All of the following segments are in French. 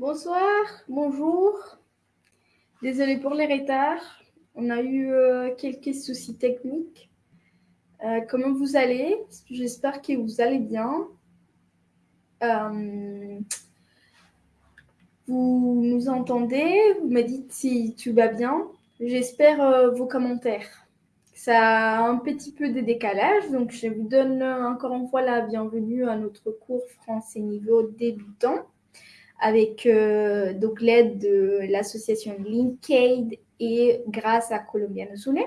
Bonsoir, bonjour. Désolée pour les retards. On a eu euh, quelques soucis techniques. Euh, comment vous allez? J'espère que vous allez bien. Euh, vous nous entendez? Vous me dites si tu vas bien. J'espère vos commentaires. Ça a un petit peu de décalage, donc je vous donne encore une fois la bienvenue à notre cours français niveau débutant avec euh, donc l'aide de l'association Linkaid et grâce à Colombiano Sune.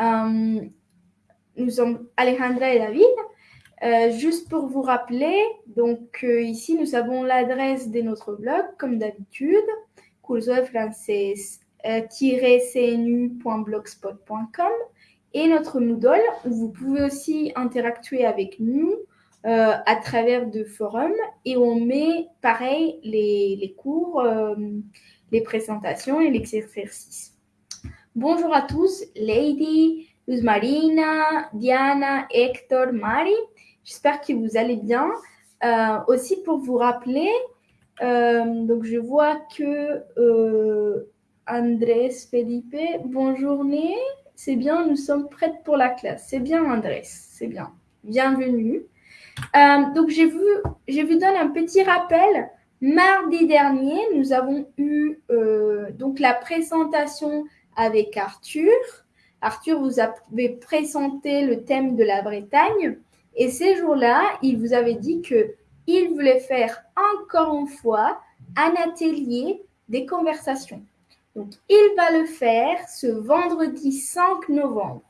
Euh, nous sommes Alejandra et David. Euh, juste pour vous rappeler, donc ici nous avons l'adresse de notre blog comme d'habitude, curso de cnu.blogspot.com et notre Moodle où vous pouvez aussi interactuer avec nous euh, à travers de forums et on met pareil les, les cours, euh, les présentations et les exercices. Bonjour à tous, Lady, Luz Marina, Diana, Hector, Mari. J'espère que vous allez bien. Euh, aussi pour vous rappeler, donc je vois que Andrés Felipe, bonjour, c'est bien, nous sommes prêtes pour la classe. C'est bien Andrés, c'est bien. Bienvenue. Euh, donc, je vous, vous donne un petit rappel. Mardi dernier, nous avons eu euh, donc la présentation avec Arthur. Arthur vous avait présenté le thème de la Bretagne. Et ces jours-là, il vous avait dit qu'il voulait faire encore une fois un atelier des conversations. Donc, il va le faire ce vendredi 5 novembre.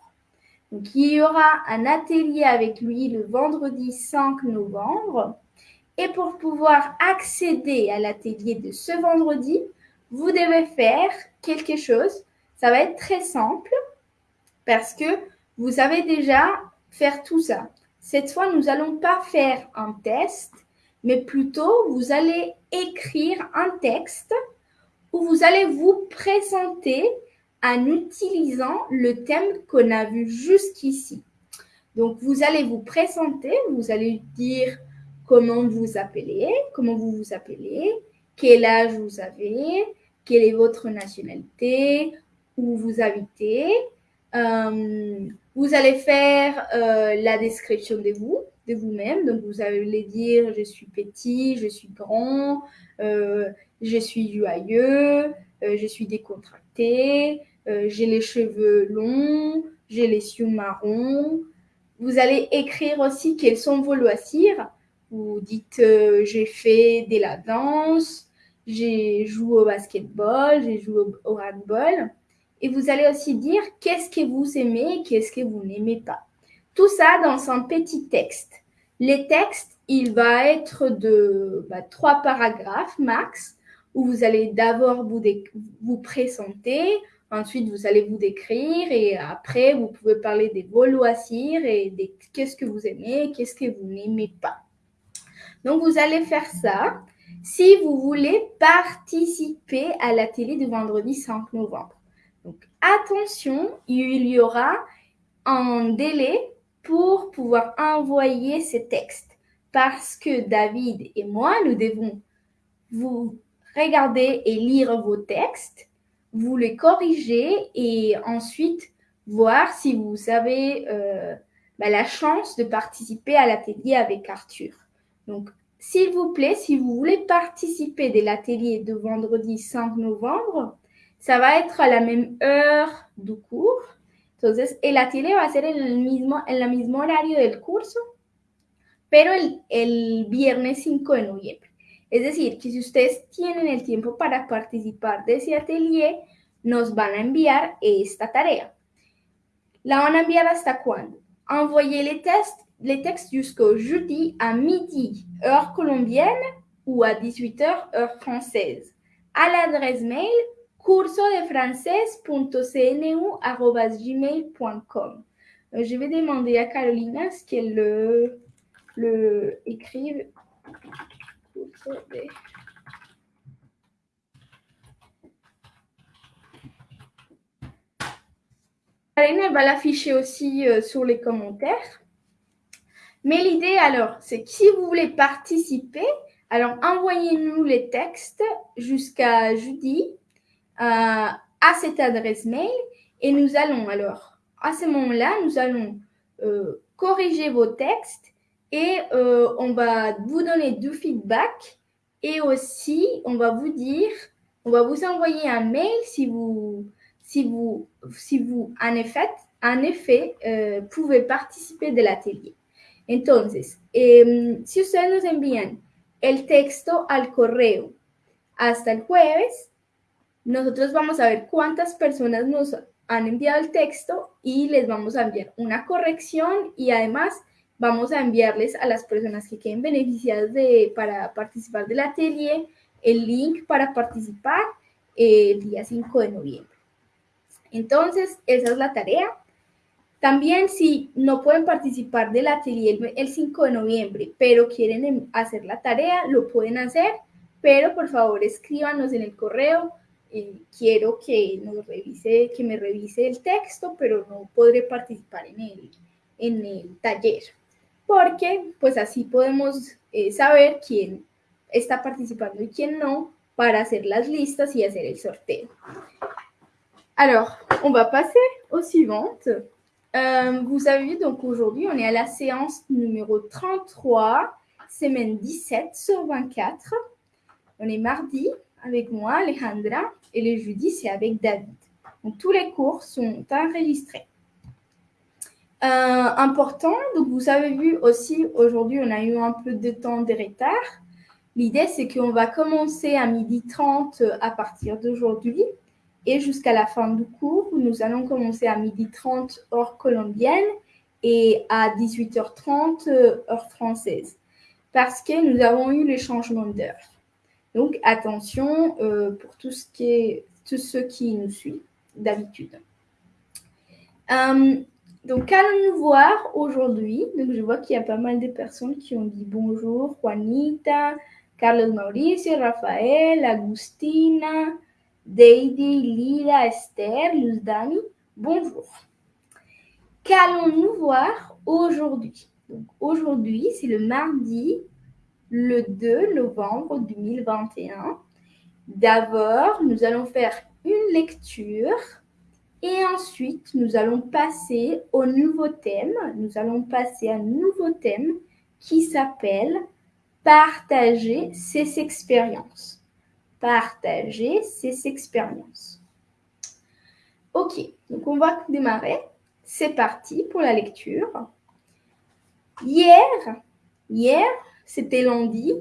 Donc, il y aura un atelier avec lui le vendredi 5 novembre. Et pour pouvoir accéder à l'atelier de ce vendredi, vous devez faire quelque chose. Ça va être très simple parce que vous savez déjà faire tout ça. Cette fois, nous n'allons pas faire un test, mais plutôt vous allez écrire un texte où vous allez vous présenter en utilisant le thème qu'on a vu jusqu'ici. Donc, vous allez vous présenter, vous allez dire comment vous appelez, comment vous vous appelez, quel âge vous avez, quelle est votre nationalité, où vous habitez. Euh, vous allez faire euh, la description de vous, de vous-même. Donc, vous allez dire je suis petit, je suis grand, euh, je suis joyeux, je suis décontracté, euh, j'ai les cheveux longs, j'ai les yeux marrons. Vous allez écrire aussi quels sont vos loisirs. Vous dites euh, j'ai fait de la danse, j'ai joué au basketball, j'ai joué au, handball. Et vous allez aussi dire qu'est-ce que vous aimez, qu'est-ce que vous n'aimez pas. Tout ça dans un petit texte. Les textes, il va être de bah, trois paragraphes max, où vous allez d'abord vous présenter, Ensuite, vous allez vous décrire et après, vous pouvez parler des vos loisirs et de qu'est-ce que vous aimez, qu'est-ce que vous n'aimez pas. Donc, vous allez faire ça si vous voulez participer à la télé du vendredi 5 novembre. Donc, attention, il y aura un délai pour pouvoir envoyer ces textes parce que David et moi, nous devons vous regarder et lire vos textes vous les corrigez et ensuite voir si vous avez euh, bah, la chance de participer à l'atelier avec Arthur. Donc, s'il vous plaît, si vous voulez participer de l'atelier de vendredi 5 novembre, ça va être à la même heure du cours. Entonces, el atelier va ser en el mismo, en el mismo horario del curso, pero el, el viernes 5 de noviembre. Es decir, que si ustedes tienen el tiempo para participar de ese atelier, nos van a enviar esta tarea. La van a enviar hasta cuándo? Les, tests, textes jusqu'au jeudi à midi, heure colombienne, ou à 18h, heure française, à l'adresse mail cursodefrances.cnu.gmail.com. Euh, je vais demander à Carolina ce qu'elle le, le écrive. Elle va l'afficher aussi euh, sur les commentaires. Mais l'idée alors, c'est que si vous voulez participer Alors, envoyez-nous les textes jusqu'à jeudi euh, à cette adresse mail et nous allons alors, à ce moment-là, nous allons euh, corriger vos textes et euh, on va vous donner du feedback et aussi on va vous dire, on va vous envoyer un mail si vous, si vous, si vous en effet, en effet pouvez participer de l'atelier. Entonces, eh, si ustedes nos envían el texto al correo hasta el jueves, nosotros vamos a ver cuántas personas nos han enviado el texto y les vamos a enviar una corrección y además vamos a enviarles a las personas que queden beneficiadas de, para participar del atelier el link para participar el día 5 de noviembre. Entonces, esa es la tarea. También si no pueden participar del atelier el 5 de noviembre, pero quieren em, hacer la tarea, lo pueden hacer, pero por favor escríbanos en el correo. Eh, quiero que nos revise, que me revise el texto, pero no podré participar en el, en el taller, porque pues así podemos eh, saber quién está participando y quién no para hacer las listas y hacer el sorteo. Alors, on va passer au suivante. Euh, vous savez, donc aujourd'hui, on est à la séance numéro 33, semaine 17 sur 24. On est mardi avec moi, Alejandra, et le jeudi, c'est avec David. Donc, tous les cours sont enregistrés. Euh, important, donc vous avez vu aussi, aujourd'hui, on a eu un peu de temps de retard. L'idée, c'est qu'on va commencer à midi 30 à partir d'aujourd'hui et jusqu'à la fin du cours, nous allons commencer à 12h30 heure colombienne et à 18h30 heure française parce que nous avons eu les changements d'heure. Donc attention euh, pour tout ce qui est, tous ceux qui nous suivent d'habitude. Euh, donc allons-nous voir aujourd'hui. Donc je vois qu'il y a pas mal de personnes qui ont dit bonjour, Juanita, Carlos Mauricio, Rafael, Agustina, Deidi, Lila, Esther, Luzdani, bonjour. Qu'allons-nous voir aujourd'hui? Aujourd'hui, c'est le mardi, le 2 novembre 2021. D'abord, nous allons faire une lecture et ensuite, nous allons passer au nouveau thème. Nous allons passer à un nouveau thème qui s'appelle Partager ses expériences partager ses expériences. Ok, donc on va démarrer. C'est parti pour la lecture. Hier, hier, c'était lundi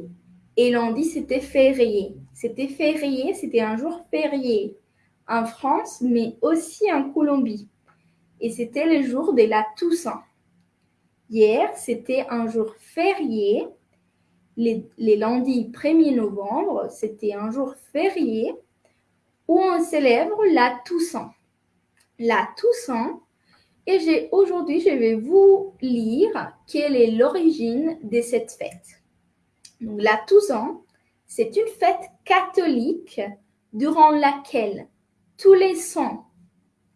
et lundi, c'était férié. C'était férié, c'était un jour férié en France, mais aussi en Colombie. Et c'était le jour de la Toussaint. Hier, c'était un jour férié les, lundis 1er novembre, c'était un jour férié où on célèbre la Toussaint. La Toussaint, et aujourd'hui, je vais vous lire quelle est l'origine de cette fête. Donc, la Toussaint, c'est une fête catholique durant laquelle tous les saints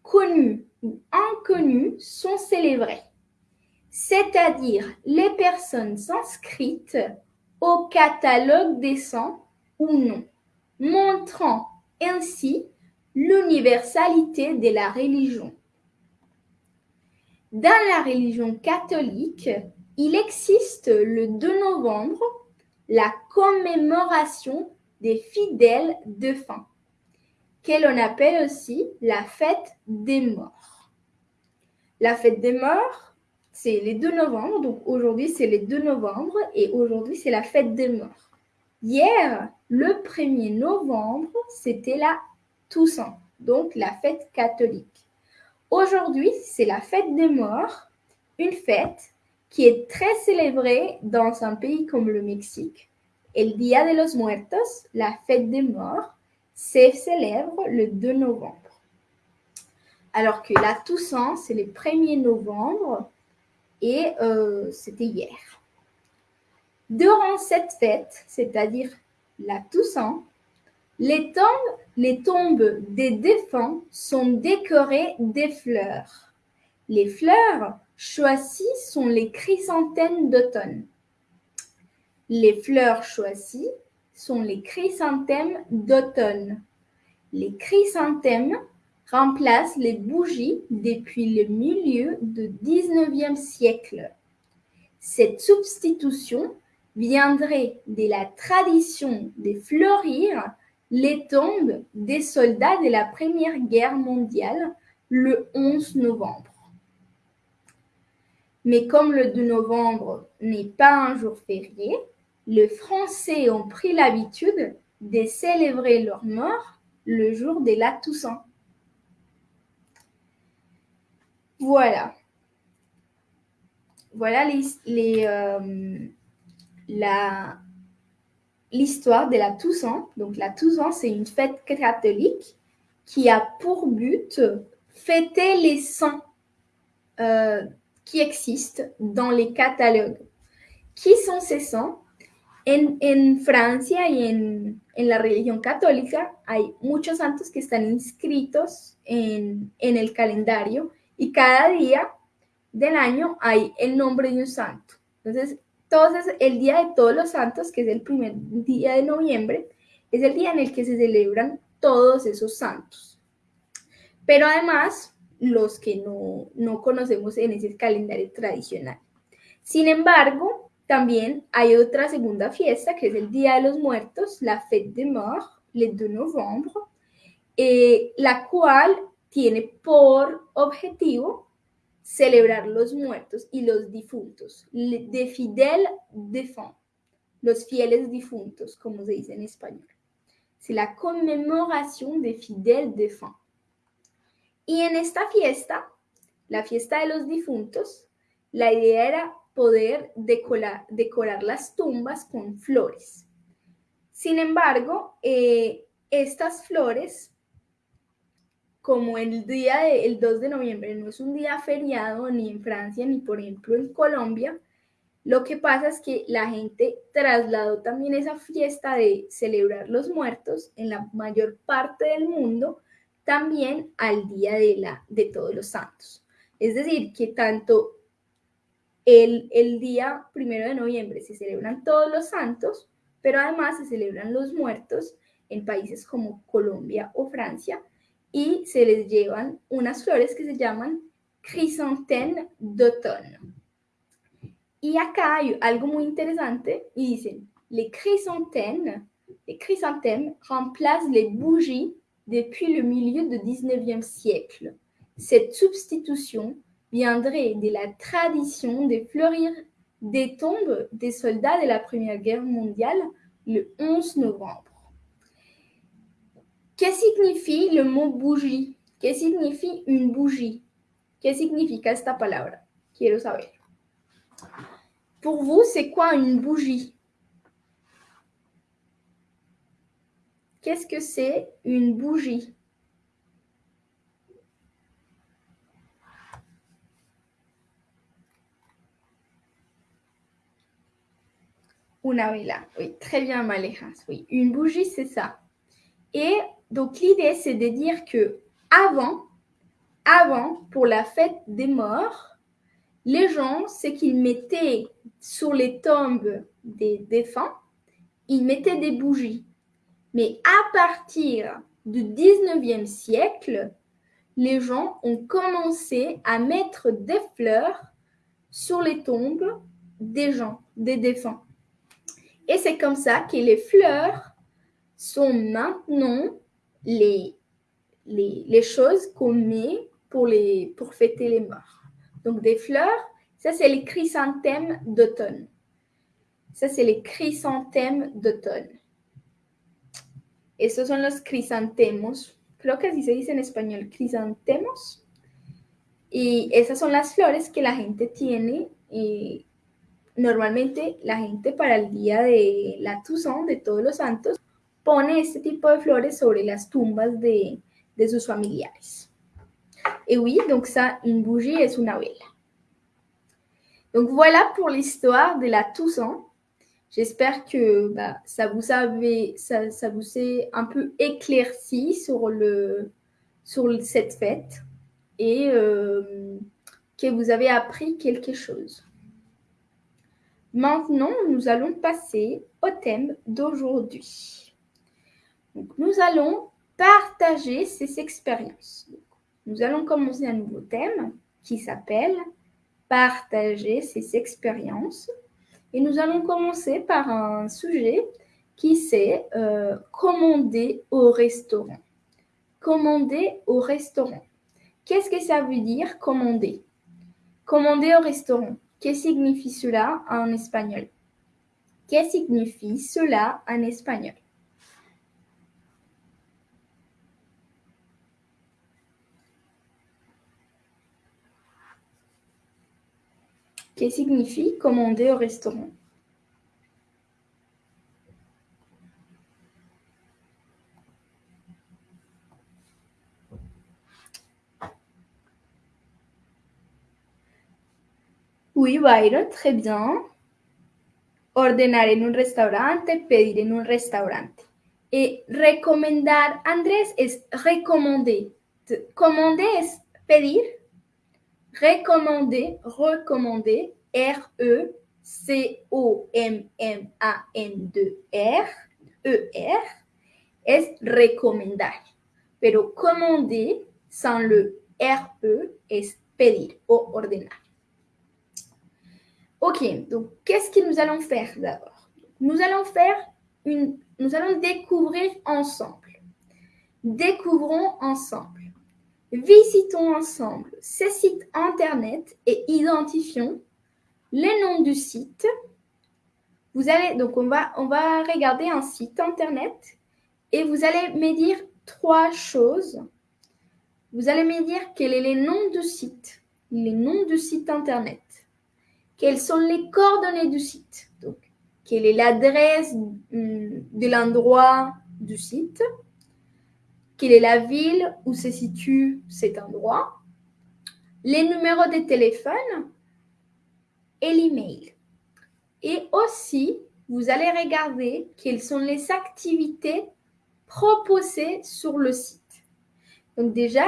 connus ou inconnus sont célébrés, c'est-à-dire les personnes inscrites au catalogue des saints ou non, montrant ainsi l'universalité de la religion. Dans la religion catholique, il existe le 2 novembre la commémoration des fidèles défunts, que appelle aussi la fête des morts. La fête des morts c'est les 2 novembre. Donc aujourd'hui, c'est les 2 novembre et aujourd'hui, c'est la fête des morts. Hier, le 1er novembre, c'était la Toussaint, donc la fête catholique. Aujourd'hui, c'est la fête des morts, une fête qui est très célébrée dans un pays comme le Mexique. El Día de los Muertos, la fête des morts, se célèbre le 2 novembre. Alors que la Toussaint, c'est le 1er novembre et euh, c'était hier. Durant cette fête, c'est-à-dire la Toussaint, les tombes, les tombes des défunts sont décorées des fleurs. Les fleurs choisies sont les chrysanthèmes d'automne. Les fleurs choisies sont les chrysanthèmes d'automne. Les chrysanthèmes remplacent les bougies depuis le milieu du 19e siècle. Cette substitution viendrait de la tradition de fleurir les tombes des soldats de la Première Guerre mondiale le 11 novembre. Mais comme le 2 novembre n'est pas un jour férié, les Français ont pris l'habitude de célébrer leur mort le jour de la Toussaint. Voilà. Voilà euh, l'histoire de la Toussaint. Donc la Toussaint, c'est une fête catholique qui a pour but fêter les saints euh, qui existent dans les catalogues. Qui sont ces saints? En, Francia y en, la religión católica hay muchos santos que están inscritos en, el calendario y cada día del año hay el nombre de un santo. Entonces, entonces, el Día de Todos los Santos, que es el primer día de noviembre, es el día en el que se celebran todos esos santos. Pero además, los que no, no conocemos en ese calendario tradicional. Sin embargo, también hay otra segunda fiesta que es el Día de los Muertos, la Fête des Morts, le 2 novembre, eh, la cual tiene por objetivo celebrar los muertos y los difuntos, de fidel défunt, los fieles difuntos, como se dice en español. C'est la conmemoración de fidel défunt. Y en esta fiesta, la fiesta de los difuntos, la idea era poder decorar, las tumbas con flores. Sin embargo, eh, estas flores, como el día del 2 de noviembre no es un día feriado ni en Francia ni por ejemplo en Colombia, lo que pasa es que la gente trasladó también esa fiesta de celebrar los muertos en la mayor parte del mundo también al día de, la, de todos los santos. Es decir, que tanto el, día primero de noviembre se celebran todos los santos, pero además se celebran los muertos en países como Colombia o Francia y se les llevan unas flores que se llaman chrysanthème d'automne. Y acá hay algo muy interesante y dicen, les chrysanthèmes, les chrysanthèmes remplacent les bougies depuis le milieu du 19e siècle. Cette substitution viendrait de la tradition de fleurir des tombes des soldats de la Première Guerre mondiale le 11 novembre. Que signifie le mot bougie? Que signifie une bougie? Que significa esta palabra? Quiero saber. Pour vous, c'est quoi une bougie? Qu'est-ce que c'est une bougie? Oui, très bien, Maléjas. Oui, une bougie, c'est ça. Et donc, l'idée, c'est de dire que avant, avant, pour la fête des morts, les gens, c'est qu'ils mettaient sur les tombes des défunts, ils mettaient des bougies. Mais à partir du 19e siècle, les gens ont commencé à mettre des fleurs sur les tombes des gens, des défunts. Et c'est comme ça que les fleurs sont maintenant les, les, choses qu'on met pour, les, pour fêter les morts. Donc des fleurs, ça c'est les chrysanthèmes d'automne. Ça c'est les chrysanthèmes d'automne. Estos son los crisantemos. Creo que así se dice en español, crisantemos. Y esas son las flores que la gente tiene y normalmente la gente para el día de la Toussaint, de todos los santos, pone este tipo de flores sobre las tumbas de, de sus familiares. Et oui, donc ça, une bougie est une vela. Donc voilà pour l'histoire de la Toussaint. J'espère que bah, ça, vous avait, ça, vous s'est un peu éclairci sur, le, sur cette fête et euh, que vous avez appris quelque chose. Maintenant, nous allons passer au thème d'aujourd'hui. Nous allons partager ces expériences. Nous allons commencer un nouveau thème qui s'appelle Partager ses expériences. Et nous allons commencer par un sujet qui c'est euh, commander au restaurant. Commander au restaurant. Qu'est-ce que ça veut dire commander? Commander au restaurant. Que signifie cela en espagnol? Que signifie cela en espagnol? Que signifie commander au restaurant? Oui, Byron, très bien. Ordenar en un restaurante, pedir en un restaurante. Et recomendar, Andrés, es recommander. Commander es pedir. Recommander, recommander, R-E-C-O-M-M-A-N-D-R, E-R, es recomendar. Pero commander, sans le R-E, es pedir o ordenar. Ok, donc qu'est-ce que nous allons faire d'abord? Nous allons faire une, nous allons découvrir ensemble. Découvrons ensemble. Visitons ensemble ces sites internet et identifions les noms du site. Vous allez donc on va on va regarder un site internet et vous allez me dire trois choses. Vous allez me dire quels sont les noms du site, les noms du site internet quelles sont les coordonnées du site? Quelle est l'adresse hum, de l'endroit du site, quelle est la ville où se situe cet endroit, les numéros de téléphone et l'email. Et aussi, vous allez regarder quelles sont les activités proposées sur le site. Donc déjà,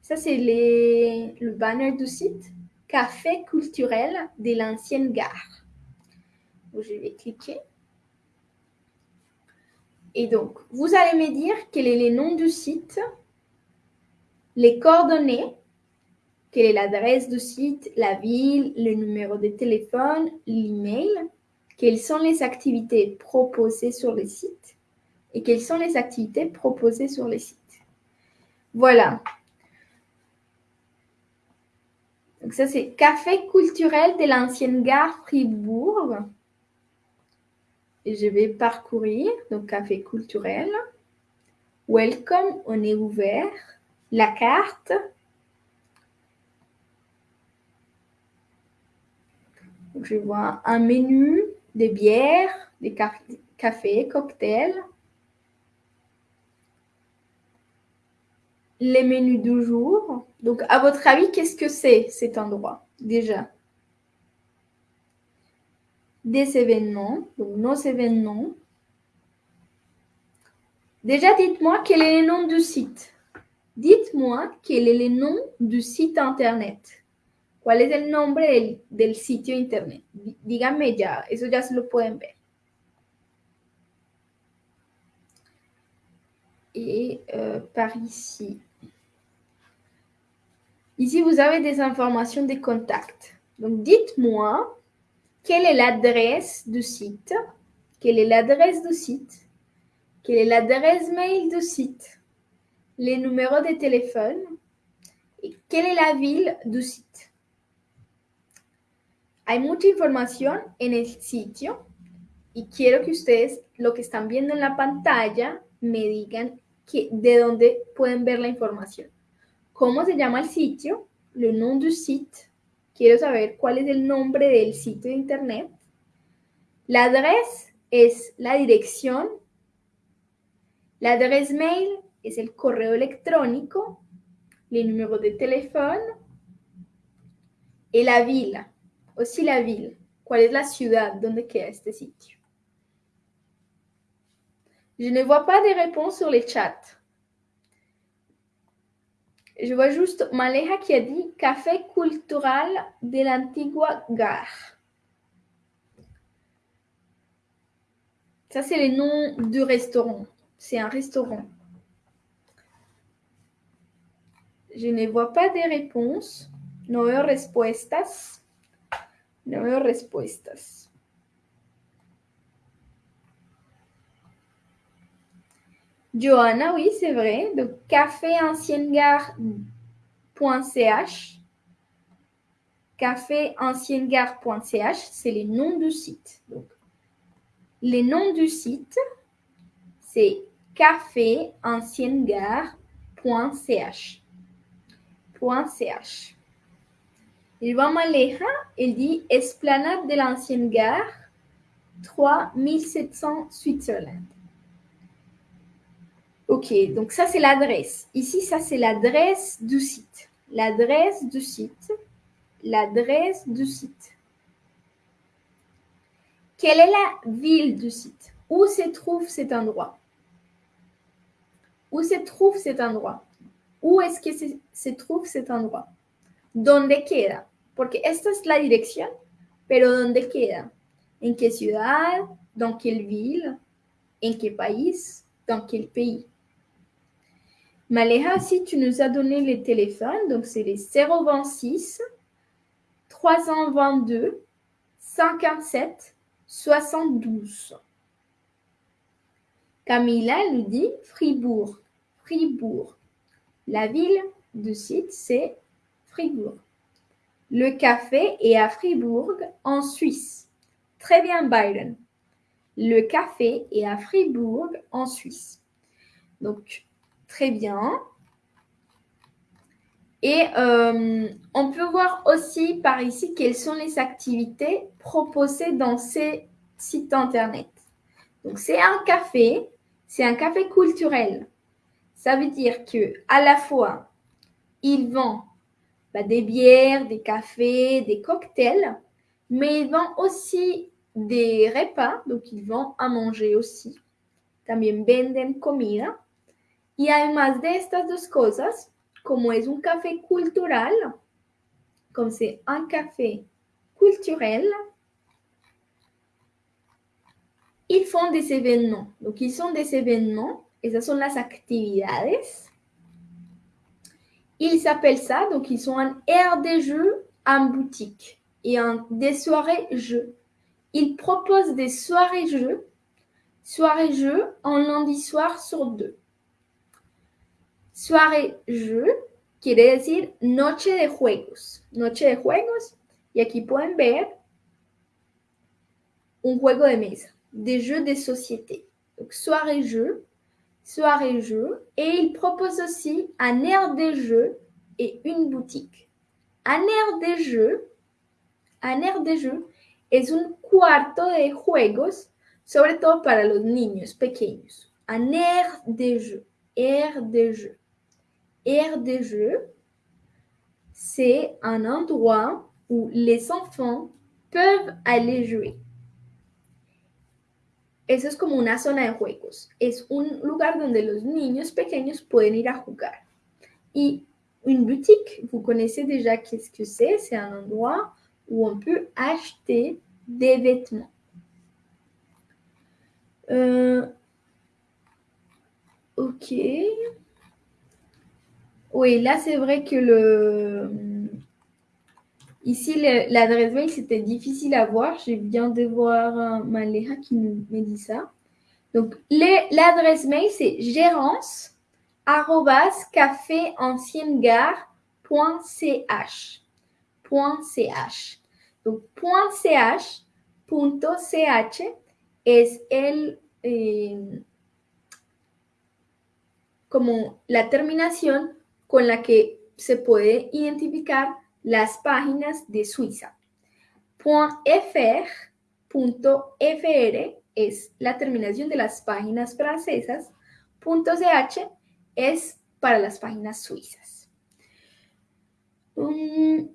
ça c'est le banner du site café culturel de l'ancienne gare. je vais cliquer. Et donc, vous allez me dire quel est le nom du site, les coordonnées, quelle est l'adresse du site, la ville, le numéro de téléphone, l'email, quelles sont les activités proposées sur le site et quelles sont les activités proposées sur le site. Voilà, Donc ça, c'est Café culturel de l'ancienne gare Fribourg. Et je vais parcourir. Donc, Café culturel. Welcome, on est ouvert. La carte. je vois un menu des bières, des cafés, cocktails. Les menus du jour. Donc, à votre avis, qu'est-ce que c'est cet endroit déjà? Des événements, donc nos événements. Déjà, dites-moi quel est le nom du site. Dites-moi quel est le nom du site internet. ¿Cuál es el nombre del, del sitio internet? Díganme ya, eso ya se lo pueden ver. Et euh, par ici, Ici, vous avez des informations des contacts. Donc, dites-moi quelle est l'adresse du site, quelle est l'adresse du site, quelle est l'adresse mail du site, les numéros de téléphone et quelle est la ville du site? Hay mucha información en el sitio y quiero que ustedes, lo que están viendo en la pantalla, me digan que, de dónde pueden ver la información. ¿Cómo se llama el sitio? Le nom du site. Quiero saber cuál es el nombre del sitio de internet. La adresse es la dirección. La adresse mail es el correo electrónico. Les numéros de téléphone. Et la ville. Aussi la ville. ¿Cuál es la ciudad donde queda este sitio? Je ne vois pas de réponses sur les chats. Je vois juste Maleja qui a dit Café cultural de l'Antigua Gare. Ça, c'est les noms de restaurants. C'est un restaurant. Je ne vois pas de réponses. No veo respuestas. No respuestas. Johanna, oui, c'est vrai. Donc, caféanciennegare.ch. Caféanciennegare.ch, c'est les noms du site. Donc, les noms du site, c'est caféanciennegare.ch. .ch. Il va Maleja, il dit Esplanade de l'ancienne gare, 3700 Switzerland. Ok, donc ça c'est l'adresse. Ici, ça c'est l'adresse du site. L'adresse du site. L'adresse du site. Quelle est la ville du site? Où se trouve cet endroit? Où se trouve cet endroit? Où est-ce que se, se, trouve cet endroit? ¿Dónde queda? Porque esta es la dirección, pero ¿dónde queda? ¿En qué ciudad? ¿Dans quelle ville? ¿En qué país? ¿Dans quel pays? Maléha, si tu nous as donné les téléphones, donc c'est les 026 322 57 72. Camilla nous dit Fribourg. Fribourg. La ville du site, c'est Fribourg. Le café est à Fribourg, en Suisse. Très bien, Byron. Le café est à Fribourg, en Suisse. Donc, très bien. Et euh, on peut voir aussi par ici quelles sont les activités proposées dans ces sites internet. Donc, c'est un café, c'est un café culturel. Ça veut dire que à la fois, il vend bah, des bières, des cafés, des cocktails, mais il vend aussi des repas, donc il vend à manger aussi. También venden comida. Y además de estas dos cosas, como es un café cultural, comme c'est un café culturel, ils font des événements. Donc, ils sont des événements, esas son las actividades. Ils s'appellent ça, donc ils sont un air des jeux en boutique et un, des soirées jeux. Ils proposent des soirées jeux, soirées jeux en lundi soir sur deux. Soirée jeu quiere decir noche de juegos. Noche de juegos. Y aquí pueden ver un juego de mesa, des jeux de société. Donc soirée jeu, soirée jeu. Et il propose aussi un air des jeux et une boutique. Un air des jeux, un air des jeux es un cuarto de juegos, sobre todo para los niños pequeños. Un air des jeux, air des jeux. Des jeux, c'est un endroit où les enfants peuvent aller jouer. Eso es como una zona de juegos. Es un lugar donde los niños pequeños pueden ir a jugar. Y une boutique, vous connaissez déjà qu'est-ce que c'est. C'est un endroit où on peut acheter des vêtements. Euh, ok. Oui, là, c'est vrai que le... Ici, l'adresse mail, c'était difficile à voir. Je viens de voir Maléa qui nous me dit ça. Donc, l'adresse mail, c'est gérance. .ch. Donc, .ch, .ch es el, eh, como la terminación con la que se puede identificar las páginas de Suiza. .fr, .fr es la terminación de las páginas francesas. .ch es para las páginas suizas. Un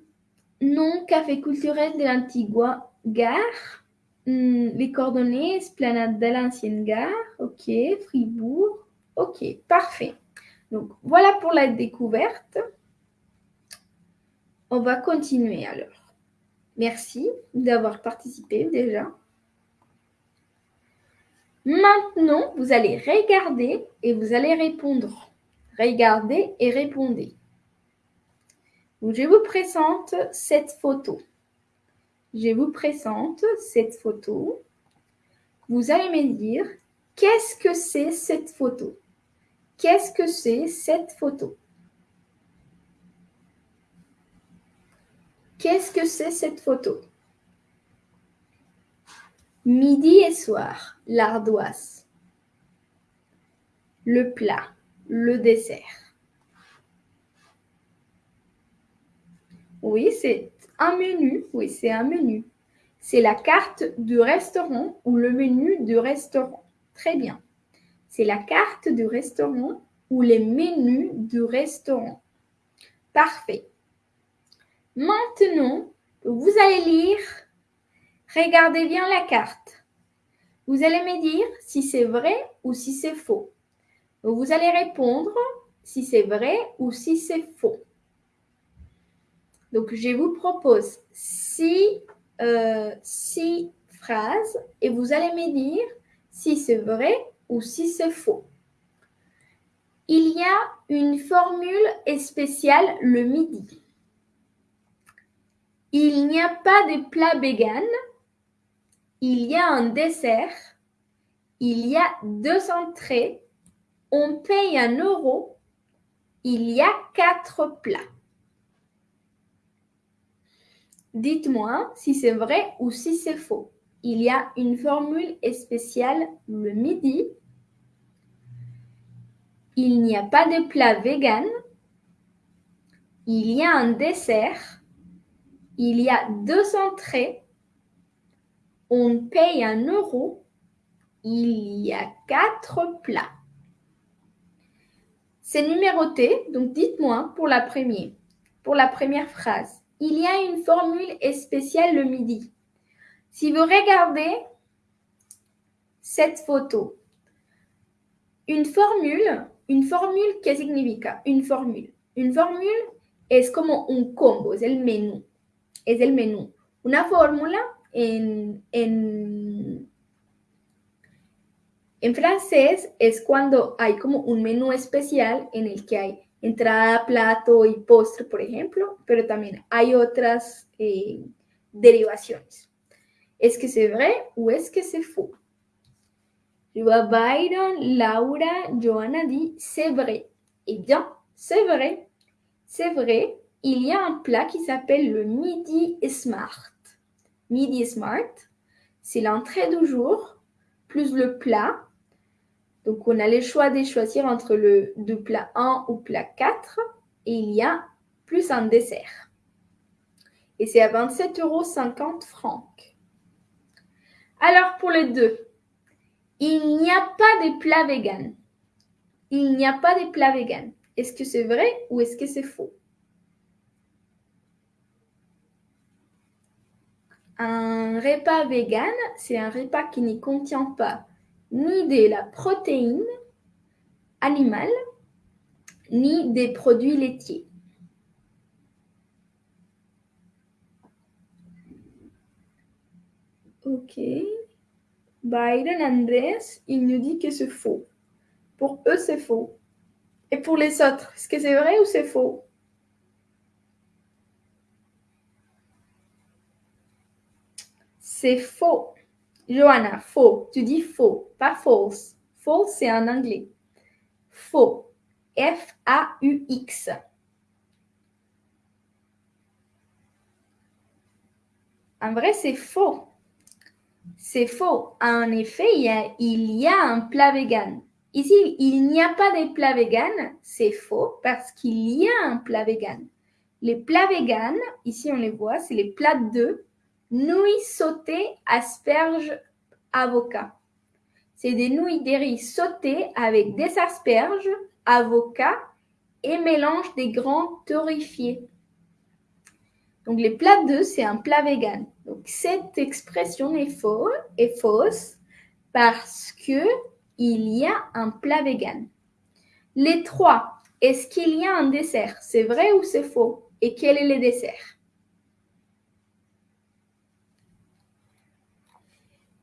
nom café culturel de l'antigua gare. Mm, les coordonnées, esplanade de l'ancienne gare. Ok, Fribourg. Ok, parfait. Donc voilà pour la découverte. On va continuer alors. Merci d'avoir participé déjà. Maintenant, vous allez regarder et vous allez répondre. Regardez et répondez. je vous présente cette photo. Je vous présente cette photo. Vous allez me dire, qu'est-ce que c'est cette photo? Qu'est-ce que c'est cette photo? Qu'est-ce que c'est cette photo? Midi et soir, l'ardoise. Le plat, le dessert. Oui, c'est un menu. Oui, c'est un menu. C'est la carte du restaurant ou le menu du restaurant. Très bien. C'est la carte du restaurant ou les menus du restaurant. Parfait. Maintenant, vous allez lire Regardez bien la carte. Vous allez me dire si c'est vrai ou si c'est faux. Vous allez répondre si c'est vrai ou si c'est faux. Donc, je vous propose six, euh, six phrases et vous allez me dire si c'est vrai ou si c'est faux. Il y a une formule spéciale le midi. Il n'y a pas de plat vegan il y a un dessert, il y a deux entrées, on paye un euro, il y a quatre plats. Dites-moi si c'est vrai ou si c'est faux. Il y a une formule spéciale le midi. Il n'y a pas de plat vegan. Il y a un dessert. Il y a deux entrées on paye un euro, il y a quatre plats. C'est numéroté, donc dites-moi pour la première, pour la première phrase. Il y a une formule spéciale le midi. Si vous regardez cette photo, une formule, une formule, ¿qué significa? Une formule. Une formule es como un combo, es el menú. Es el menú. Una fórmula en, en, francés es cuando hay como un menú especial en el que hay entrada, plato y postre, por ejemplo, pero también hay otras eh, derivaciones. ¿Es que c'est vrai o es que c'est faux? Vois Byron, Laura, Johanna dit c'est vrai. Eh bien, c'est vrai. C'est vrai, il y a un plat qui s'appelle le midi smart. Midi Smart, c'est l'entrée du jour plus le plat. Donc, on a le choix de choisir entre le de plat 1 ou plat 4 et il y a plus un dessert. Et c'est à 27,50 euros francs. Alors, pour les deux, il n'y a pas de plat vegan. Il n'y a pas de plat vegan. Est-ce que c'est vrai ou est-ce que c'est faux? Un repas vegan, c'est un repas qui ne contient pas ni de la protéine animale, ni des produits laitiers. Ok. Biden Andrés, il nous dit que c'est faux. Pour eux, c'est faux. Et pour les autres, est-ce que c'est vrai ou c'est faux? C'est faux. Johanna, faux. Tu dis faux, pas false. False, c'est en anglais. Faux. F-A-U-X. En vrai, c'est faux. C'est faux. En effet, il y, a, un plat vegan. Ici, il n'y a pas de plat vegan. C'est faux parce qu'il y a un plat vegan. Les plats vegan, ici on les voit, c'est les plats de Nouilles sautées, asperges, avocat. C'est des nouilles de riz sautées avec des asperges, avocats et mélange des grands torréfiés. Donc les plats d'œufs, c'est un plat vegan. Donc cette expression est, fausse parce que il y a un plat vegan. Les trois, est-ce qu'il y a un dessert? C'est vrai ou c'est faux? Et quel est le dessert?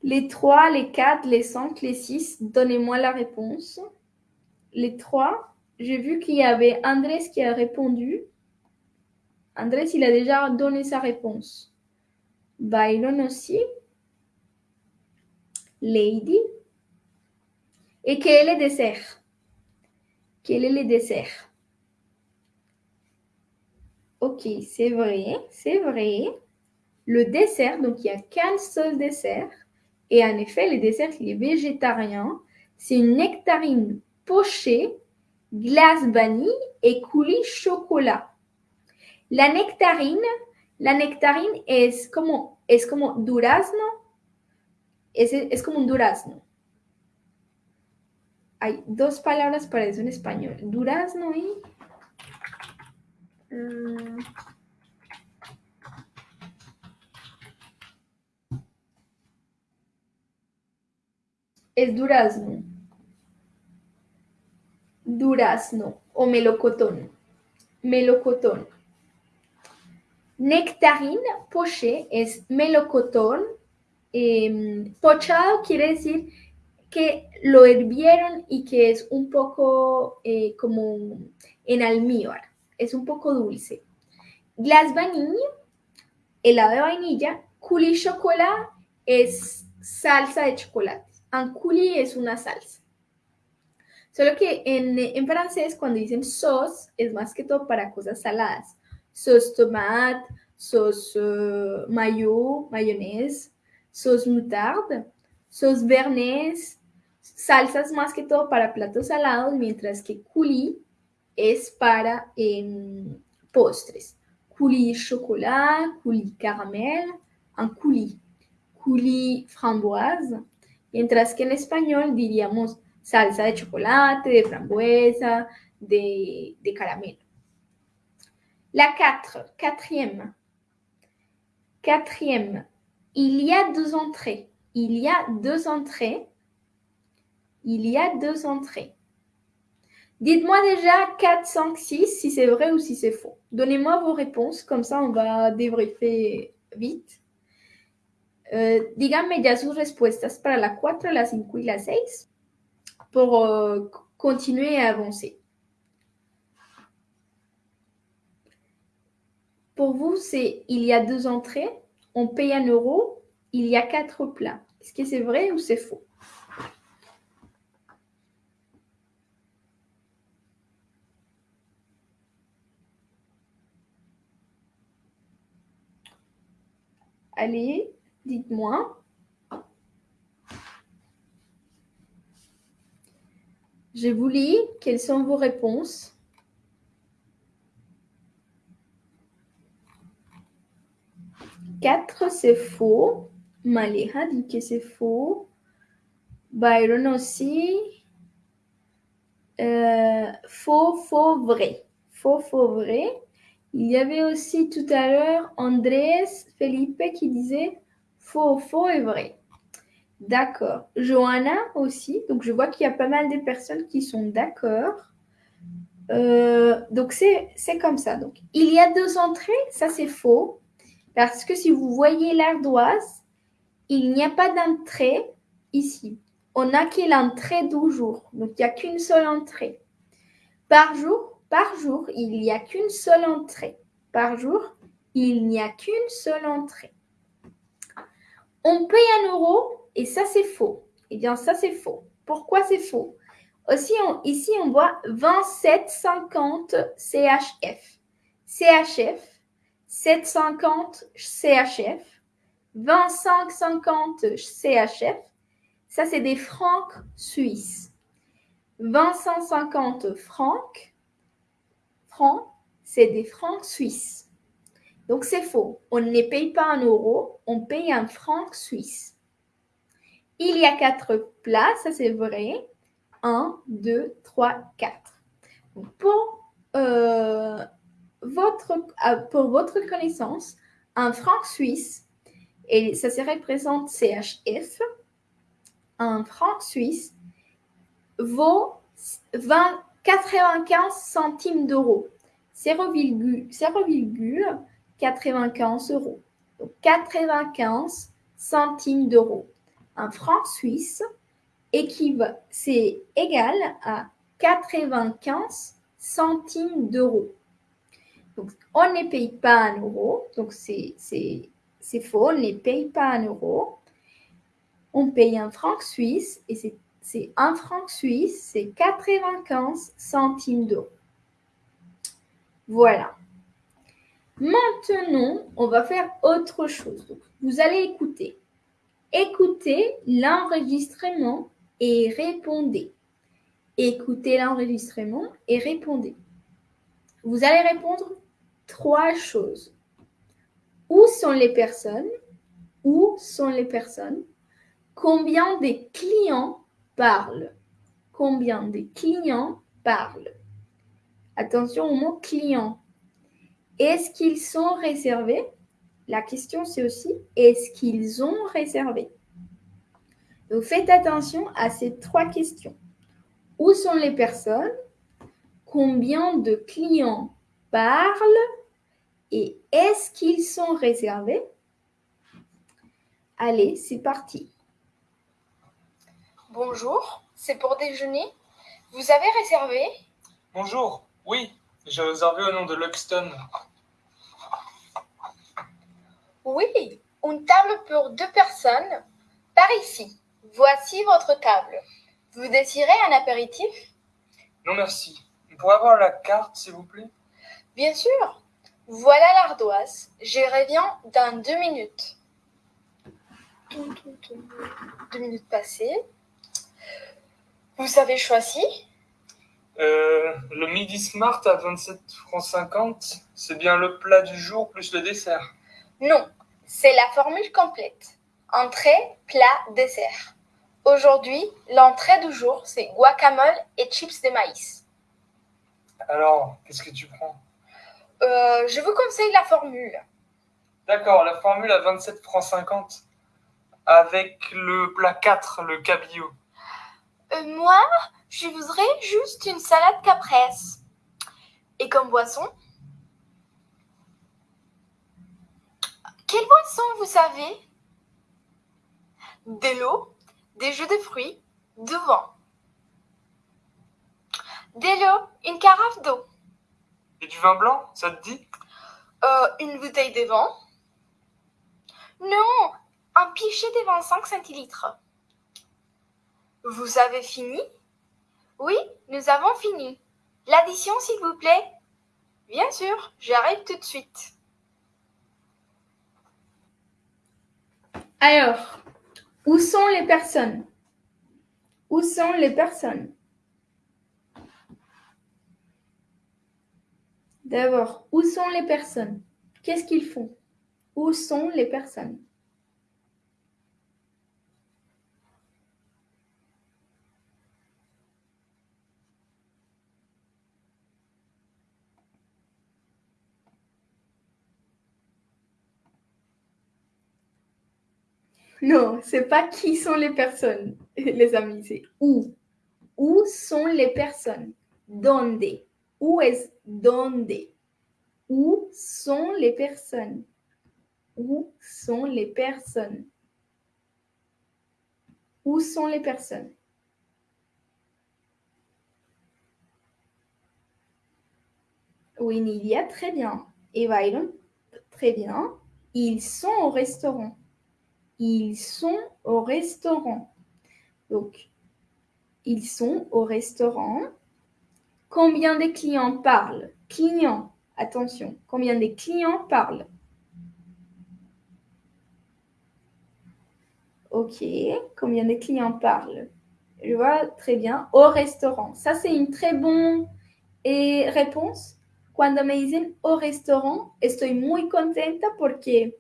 Les 3, les 4, les 5, les 6, donnez-moi la réponse. Les 3, j'ai vu qu'il y avait Andrés qui a répondu. Andrés, il a déjà donné sa réponse. Byron aussi. Lady. Et quel est le dessert? Quel est le dessert? Ok, c'est vrai, c'est vrai. Le dessert, donc il y a qu'un seul dessert. Et en effet, le dessert, il est végétarien. C'est une nectarine pochée, glace vanille et coulis chocolat. La nectarine, la nectarine es como, es como durazno. Es, es como un durazno. Hay dos palabras para eso en español. Durazno y... Mm, es durazno. Durazno o melocotón. Melocotón. Nectarine poché es melocotón. Eh, pochado quiere decir que lo hirvieron y que es un poco eh, como en almíbar. Es un poco dulce. Glace vanille, helado de vainilla. Coulis chocolat es salsa de chocolate. Un coulis es una salsa. Solo que en, en, francés, cuando dicen sauce, es más que todo para cosas saladas. Sauce tomate, sauce uh, mayo, mayonnaise, sauce moutarde, sauce bernaise, salsas más que todo para platos salados, mientras que coulis es para eh, postres. Coulis chocolat, coulis caramel, un coulis, coulis framboise, mientras que en español diríamos salsa de chocolate, de frambuesa, de, de caramelo. La 4, quatrième. Quatrième, il y a deux entrées. Il y a deux entrées. Il y a deux entrées. Dites-moi déjà 4, 5, 6 si c'est vrai ou si c'est faux. Donnez-moi vos réponses, comme ça on va débriefer vite. Uh, díganme ya sus respuestas para la 4, la 5 y la 6 pour uh, continuer à avancer. Pour vous, c'est il y a deux entrées, on paye un euro, il y a quatre plats. Est-ce que c'est vrai ou c'est faux? Allez, dites-moi. Je vous lis. Quelles sont vos réponses Quatre, c'est faux. Maleha dit que c'est faux. Byron aussi. Euh, faux, faux, vrai. Faux, faux, vrai. Il y avait aussi tout à l'heure Andrés Felipe qui disait faux, faux et vrai. D'accord. Johanna aussi. Donc je vois qu'il y a pas mal de personnes qui sont d'accord. Euh, donc c'est comme ça. Il y a deux entrées, ça c'est faux. Parce que si vous voyez l'ardoise, il n'y a pas d'entrée ici. On n'a que l'entrée du jour. Donc il n'y a qu'une seule entrée. Par jour, par jour, il n'y a qu'une seule entrée. Par jour, il n'y a qu'une seule entrée. On paye un euro et ça c'est faux. Eh bien ça c'est faux. Pourquoi c'est faux? Aussi, ici on voit 27,50 CHF. CHF, 7,50 CHF, 25,50 CHF. Ça c'est des francs suisses. 25,50 francs francs, c'est des francs suisses. Donc c'est faux. On ne paye pas un euro, on paye un franc suisse. Il y a quatre plats, ça c'est vrai. Un, deux, trois, quatre. Pour, euh, euh, pour votre connaissance, un franc suisse, et ça se représente CHF, un franc suisse vaut 20, 95 centimes d'euros. 0,95 euros. Donc 95 centimes d'euros. un franc suisse c'est égal à 95 centimes d'euros. Donc, on ne paye pas un euro, donc c'est faux, on ne paye pas un euro. On paye un franc suisse et c'est un franc suisse, c'est 95 centimes d'euros. Voilà. Maintenant, on va faire autre chose. vous allez écouter. Écoutez l'enregistrement et répondez. Écoutez l'enregistrement et répondez. Vous allez répondre trois choses. Où sont les personnes? Où sont les personnes? Combien de clients parlent? Combien de clients parlent? Attention au mot client. Est-ce qu'ils sont réservés? La question c'est aussi est-ce qu'ils ont réservé? Donc faites attention à ces trois questions. Où sont les personnes? Combien de clients parlent Et est-ce qu'ils sont réservés? Allez, c'est parti. Bonjour, c'est pour déjeuner. Vous avez réservé? Bonjour, oui, j'ai réservé au nom de Luxton. Oui, une table pour deux personnes. Par ici. Voici votre table. Vous désirez un apéritif? Non, merci. Vous pourrez avoir la carte, s'il vous plaît? Bien sûr. Voilà l'ardoise. Je reviens dans deux minutes. Deux minutes passées. Vous avez choisi euh, Le midi smart à 27 francs 50, c'est bien le plat du jour plus le dessert Non, c'est la formule complète. Entrée, plat, dessert. Aujourd'hui, l'entrée du jour, c'est guacamole et chips de maïs. Alors, qu'est-ce que tu prends? Euh, Je vous conseille la formule. D'accord, la formule à 27 francs 50 avec le plat 4, le cabillaud. Euh, moi, je voudrais juste une salade caprese. Et comme boisson Quelle boisson vous savez? De l'eau des jeux de fruits, devant. De l'eau, une carafe d'eau. Et du vin blanc, ça te dit? Euh, Une bouteille de vin Non, un pichet de 25 centilitres. Vous avez fini? Oui, nous avons fini. L'addition, s'il vous plaît Bien sûr, j'arrive tout de suite. Alors, où sont les personnes? Où sont les personnes? D'abord, où sont les personnes? Qu'est-ce qu'ils font? Où sont les personnes? Non, c'est pas qui sont les personnes, les amis, c'est où. Où sont les personnes? Donde? Où est donde? Où sont les personnes? Où sont les personnes? Où sont les personnes? Oui, Nidia, très bien. Et Byron, très bien. Ils sont au restaurant. Ils sont au restaurant. Donc, ils sont au restaurant. Combien de clients parlent? Clients, attention. Combien de clients parlent? Ok. Combien de clients parlent? Je vois très bien. Au restaurant. Ça, c'est une très bonne réponse. Cuando me dicen au restaurant, estoy muy contenta porque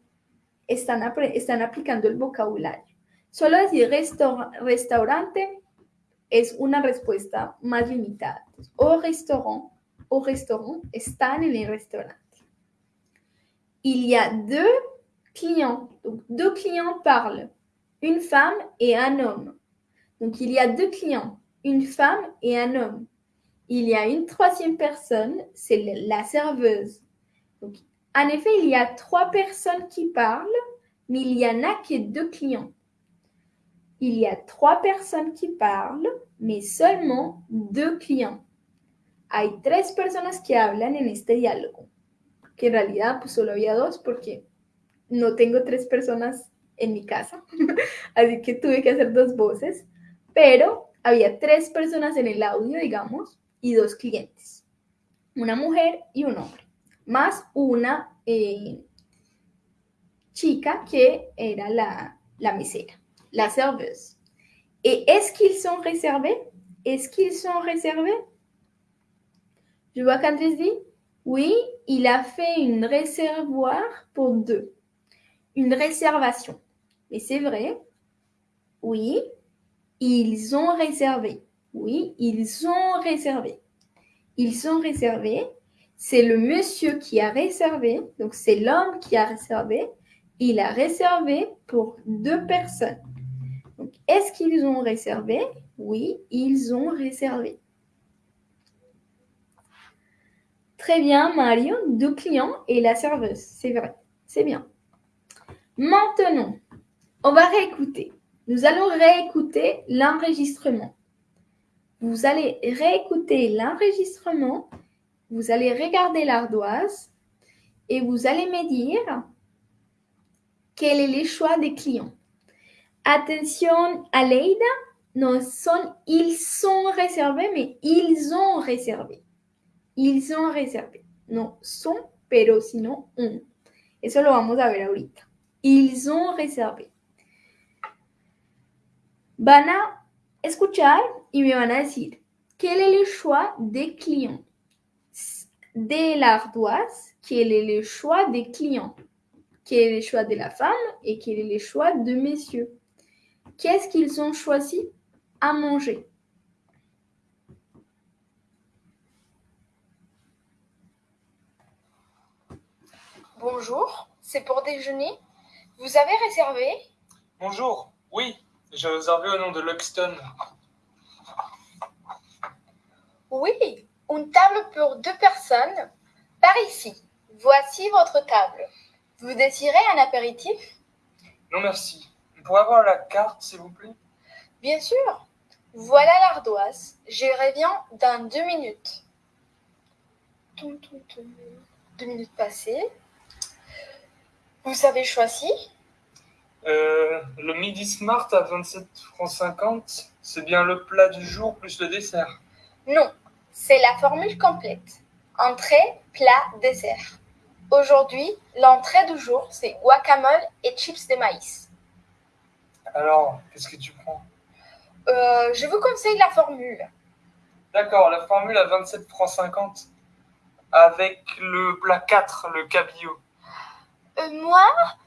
están, están aplicando el vocabulario. Solo decir restaurante es una respuesta más limitada. Au restaurant, au restaurant, están en el restaurante. Il y a deux clients. Donc, deux clients parlent. Une femme et un homme. Donc, il y a deux clients. Une femme et un homme. Il y a une troisième personne, c'est la serveuse. Donc, en effet, il y a trois personnes qui parlent, mais il n'y en a que deux clients. Il y a trois personas qui parlent, mais seulement deux clients. Hay tres personas que hablan en este diálogo, que en realidad pues solo había dos porque no tengo tres personas en mi casa, así que tuve que hacer dos voces, pero había tres personas en el audio, digamos, y dos clientes, una mujer y un hombre, más una eh, chica que era la, la mesera, la serveuse. Et est-ce qu'ils sont réservés? Est-ce qu'ils sont réservés? Je vois qu'Andrés dit oui, il a fait une réservoir pour deux. Une réservation. Mais c'est vrai. Oui, ils ont réservé. Oui, ils ont réservé. Ils sont réservés. C'est le monsieur qui a réservé. Donc c'est l'homme qui a réservé. Il a réservé pour deux personnes. Est-ce qu'ils ont réservé? Oui, ils ont réservé. Très bien, Mario, deux clients et la serveuse. C'est vrai, c'est bien. Maintenant, on va réécouter. Nous allons réécouter l'enregistrement. Vous allez réécouter l'enregistrement, vous allez regarder l'ardoise et vous allez me dire quel est le choix des clients. Attention, Aleida, non, ils sont réservés, mais ils ont réservé. Ils ont réservé. No son, pero sino un. Eso lo vamos a ver ahorita. Ils ont réservé. Van a escuchar y me van a decir quel est le choix des clients. De l'ardoise, quel est le choix des clients. Quel est le choix de la femme? Et quel est le choix de messieurs. Qu'est-ce qu'ils ont choisi à manger? Bonjour, c'est pour déjeuner. Vous avez réservé? Bonjour, oui, j'ai réservé au nom de Luxton. Oui, une table pour deux personnes par ici. Voici votre table. Vous désirez un apéritif? Non merci. Pourrez avoir la carte, s'il vous plaît Bien sûr. Voilà l'ardoise. Je reviens dans deux minutes. Deux minutes passées. Vous avez choisi Euh, le midi smart à 27 francs 50, c'est bien le plat du jour plus le dessert. Non, c'est la formule complète. Entrée, plat, dessert. Aujourd'hui, l'entrée du jour, c'est guacamole et chips de maïs. Alors, qu'est-ce que tu prends? Euh, je vous conseille la formule. D'accord, la formule à 27 francs 50 avec le plat 4, le cabillaud. Euh, moi,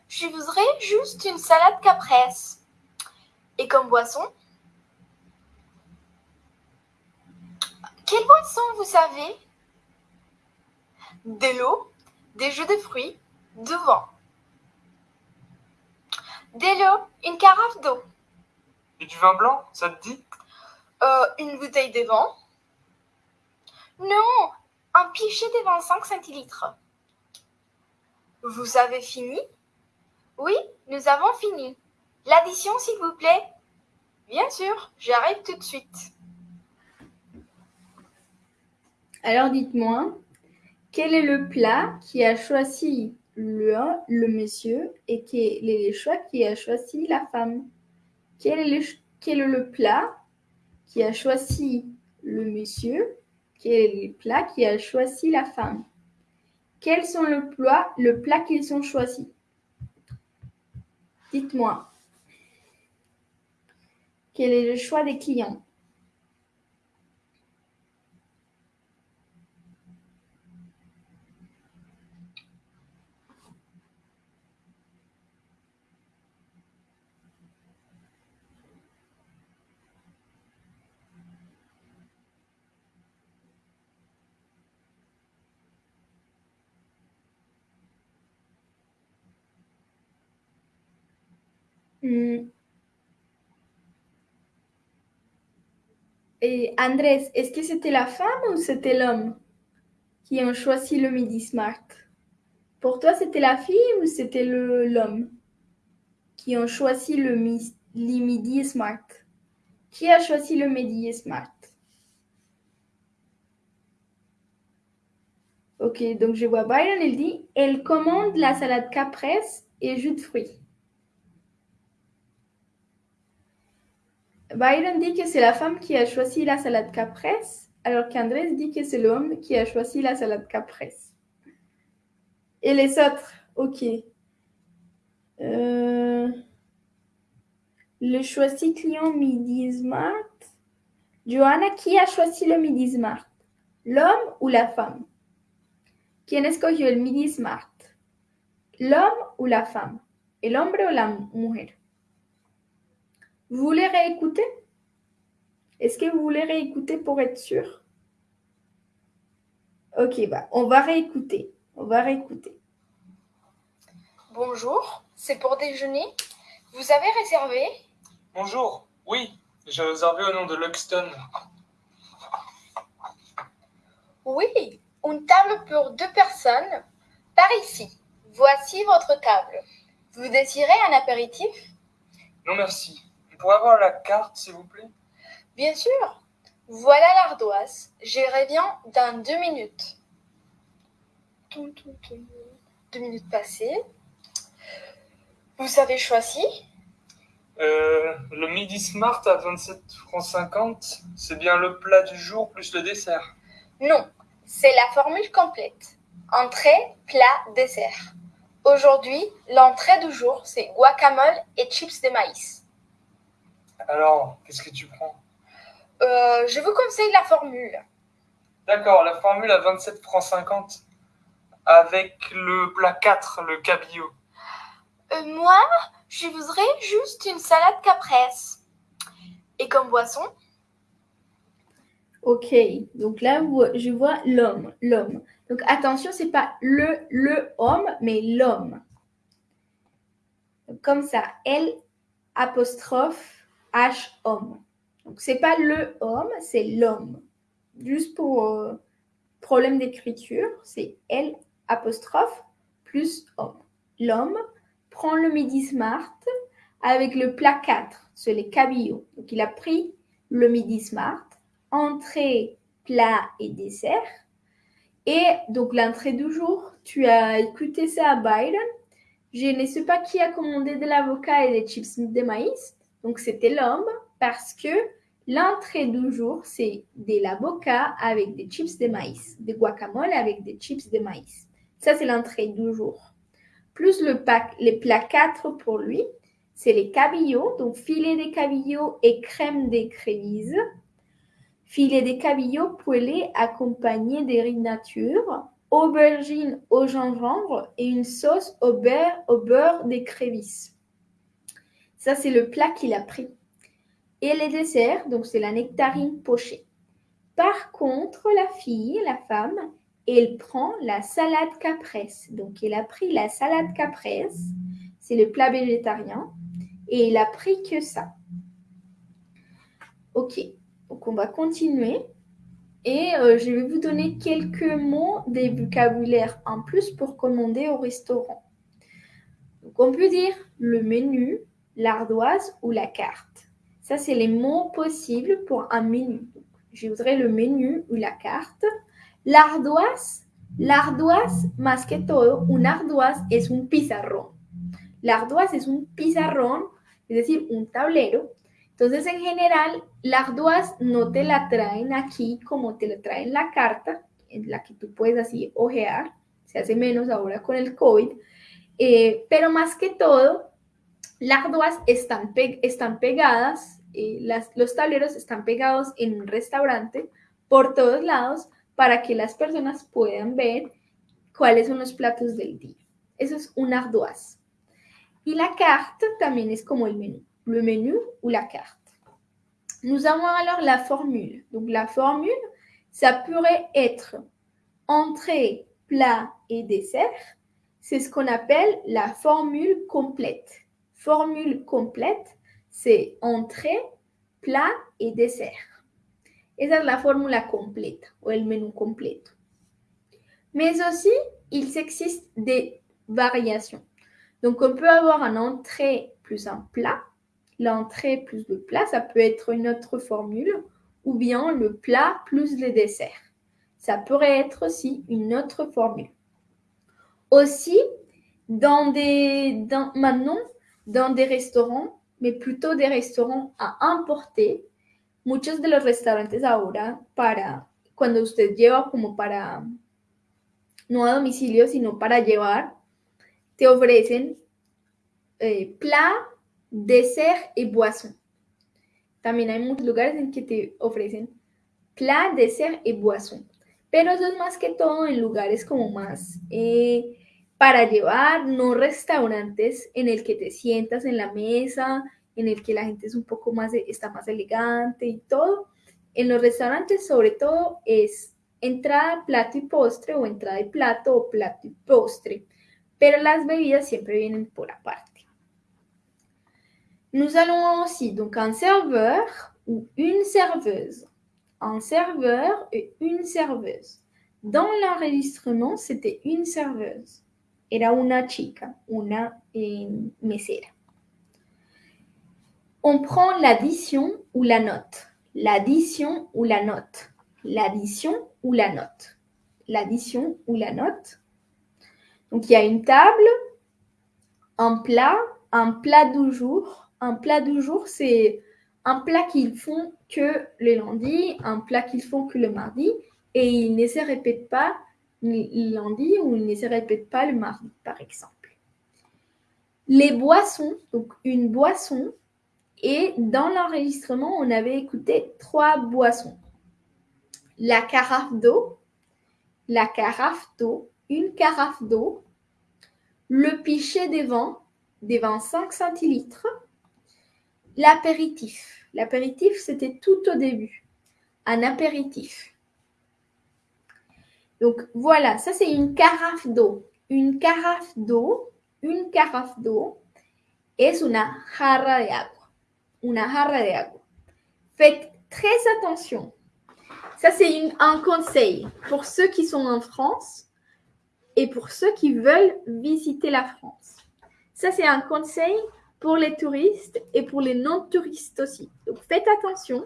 je voudrais juste une salade caprese. Et comme boisson Quelle boisson vous savez? De l'eau, des jus de fruits, du vin. De l'eau, une carafe d'eau, Et du vin blanc, ça te dit? Euh, une bouteille de vin. Non, un pichet de 25 centilitres. Vous avez fini? Oui, nous avons fini. L'addition, s'il vous plaît Bien sûr, j'arrive tout de suite. Alors dites-moi, quel est le plat qui a choisi le, monsieur et quel est le choix qui a choisi la femme. Quel est, le, quel est le plat qui a choisi le monsieur? Quel est le plat qui a choisi la femme? Quels sont le plat, le plat qu'ils ont choisi? Dites-moi. Quel est le choix des clients? Hmm. Et Andrés, est-ce que c'était la femme ou c'était l'homme qui ont choisi le midi smart? Pour toi, c'était la fille ou c'était l'homme qui ont choisi le, midi smart? Qui a choisi le midi smart? Ok, donc je vois Byron, il dit Elle commande la salade caprese et jus de fruits. Byron dit que c'est la femme qui a choisi la salade caprese, alors qu'Andrés dit que c'est l'homme qui a choisi la salade caprese. Et les autres Ok. Euh, le choisi client Midi Smart. Johanna, qui a choisi le Midi Smart? L'homme ou la femme? ¿Quién escogió el Midi Smart? ¿L'homme ou la femme? ¿El hombre la mujer? Vous voulez réécouter? Est-ce que vous voulez réécouter pour être sûr? Ok, bah, on va réécouter. On va réécouter. Bonjour, c'est pour déjeuner. Vous avez réservé? Bonjour, oui, j'ai réservé au nom de Luxton. Oui, une table pour deux personnes par ici. Voici votre table. Vous désirez un apéritif? Non merci. Pourrez avoir la carte, s'il vous plaît? Bien sûr. Voilà l'ardoise. Je reviens dans deux minutes. Deux minutes passées. Vous avez choisi? Euh, Le Midi Smart à 27 francs 50, c'est bien le plat du jour plus le dessert? Non, c'est la formule complète. Entrée, plat, dessert. Aujourd'hui, l'entrée du jour, c'est guacamole et chips de maïs. Alors, qu'est-ce que tu prends? Euh, Je vous conseille la formule. D'accord, la formule à 27 francs 50 avec le plat 4, le cabillaud. Euh, moi, je voudrais juste une salade caprese. Et comme boisson? Ok, donc là, je vois l'homme, l'homme. Donc attention, c'est pas le, le homme, mais l'homme. Comme ça, L apostrophe H homme. Donc c'est pas le homme, c'est l'homme. Juste pour euh, problème d'écriture, c'est L apostrophe plus homme. L'homme prend le midi smart avec le plat 4, c'est les cabillots. Donc il a pris le midi smart, entrée, plat et dessert. Et donc l'entrée du jour, tu as écouté ça à Byron. Je ne sais pas qui a commandé de l'avocat et des chips de maïs. Donc c'était l'homme parce que l'entrée du jour, c'est de l'avocat avec des chips de maïs, des guacamole avec des chips de maïs. Ça, c'est l'entrée du jour. Plus le pack, les plats 4 pour lui, c'est les cabillots, donc filet de cabillots et crème d'écrevisse. Filet de cabillots poêlés accompagnés de riz nature, aubergine au gingembre et une sauce au beurre, au beurre. Ça, c'est le plat qu'il a pris. Et les desserts, donc c'est la nectarine pochée. Par contre, la fille, la femme, elle prend la salade caprese. Donc, elle a pris la salade caprese, c'est le plat végétarien, et il a pris que ça. Ok, donc on va continuer. Et euh, je vais vous donner quelques mots des vocabulaires en plus pour commander au restaurant. Donc on peut dire le menu, l'ardoise ou la carte. Ça, c'est les mots possibles pour un menu. je voudrais le menu ou la carte. L'ardoise, l'ardoise, más que todo, un ardoise es un pizarrón. L'ardoise es un pizarrón, es decir, un tablero. Entonces, en general, la ardoise no te la traen aquí como te la traen la carta, en la que tú puedes así ojear. Se hace menos ahora con el COVID. Eh, pero más que todo, las ardoise están, están pegadas, eh, las, los tableros están pegados en un restaurante por todos lados para que las personas puedan ver cuáles son los platos del día. Eso es un ardoise. Y la carte también es como el menú, le menu ou la carte. Nous avons alors la formule. Donc la formule, ça pourrait être entrée, plat et dessert. C'est ce qu'on appelle la formule complète. Formule complète, c'est entrée, plat et dessert. Esa es la fórmula completa o el menú completo. Mais aussi, il existe des variations. Donc, on peut avoir un entrée plus un plat l'entrée plus le plat, ça peut être une autre formule, ou bien le plat plus le dessert. Ça pourrait être aussi une autre formule. Aussi, dans des, dans, maintenant, dans des restaurants, mais plutôt des restaurants à importer, muchos de los restaurantes ahora para, cuando usted lleva como para, no a domicilio, sino para llevar, te ofrecen eh, plat, dessert y boisson. También hay muchos lugares en que te ofrecen plat, dessert y boisson. Pero eso es más que todo en lugares como más eh, para llevar, no restaurantes en el que te sientas en la mesa, en el que la gente es un poco más, está más elegante y todo. En los restaurantes sobre todo es entrada, plato y postre o entrada y plato o plato y postre. Pero las bebidas siempre vienen por aparte. Nous allons aussi donc un serveur ou une serveuse. Un serveur et une serveuse. Dans l'enregistrement, c'était une serveuse. Era una chica, una eh, mesera. On prend l'addition ou la note. L'addition ou la note. L'addition ou la note. L'addition ou la note. Donc il y a une table, un plat, un plat du jour. Un plat du jour, c'est un plat qu'ils font que le lundi, un plat qu'ils font que le mardi, et ils ne se répètent pas lundi ou ils ne se répètent pas le mardi, par exemple. Les boissons, donc une boisson, et dans l'enregistrement, on avait écouté trois boissons. La carafe d'eau, la carafe d'eau, une carafe d'eau, le pichet des vins, des vins 5 centilitres, l'apéritif. L'apéritif, c'était tout au début. Un apéritif. Donc voilà, ça c'est une carafe d'eau. Une carafe d'eau, une carafe d'eau es una jarra de agua. Una jarra de agua. Faites très attention. Ça c'est un conseil pour ceux qui sont en France et pour ceux qui veulent visiter la France. Ça c'est un conseil pour les touristes et pour les non-touristes aussi. Donc faites attention.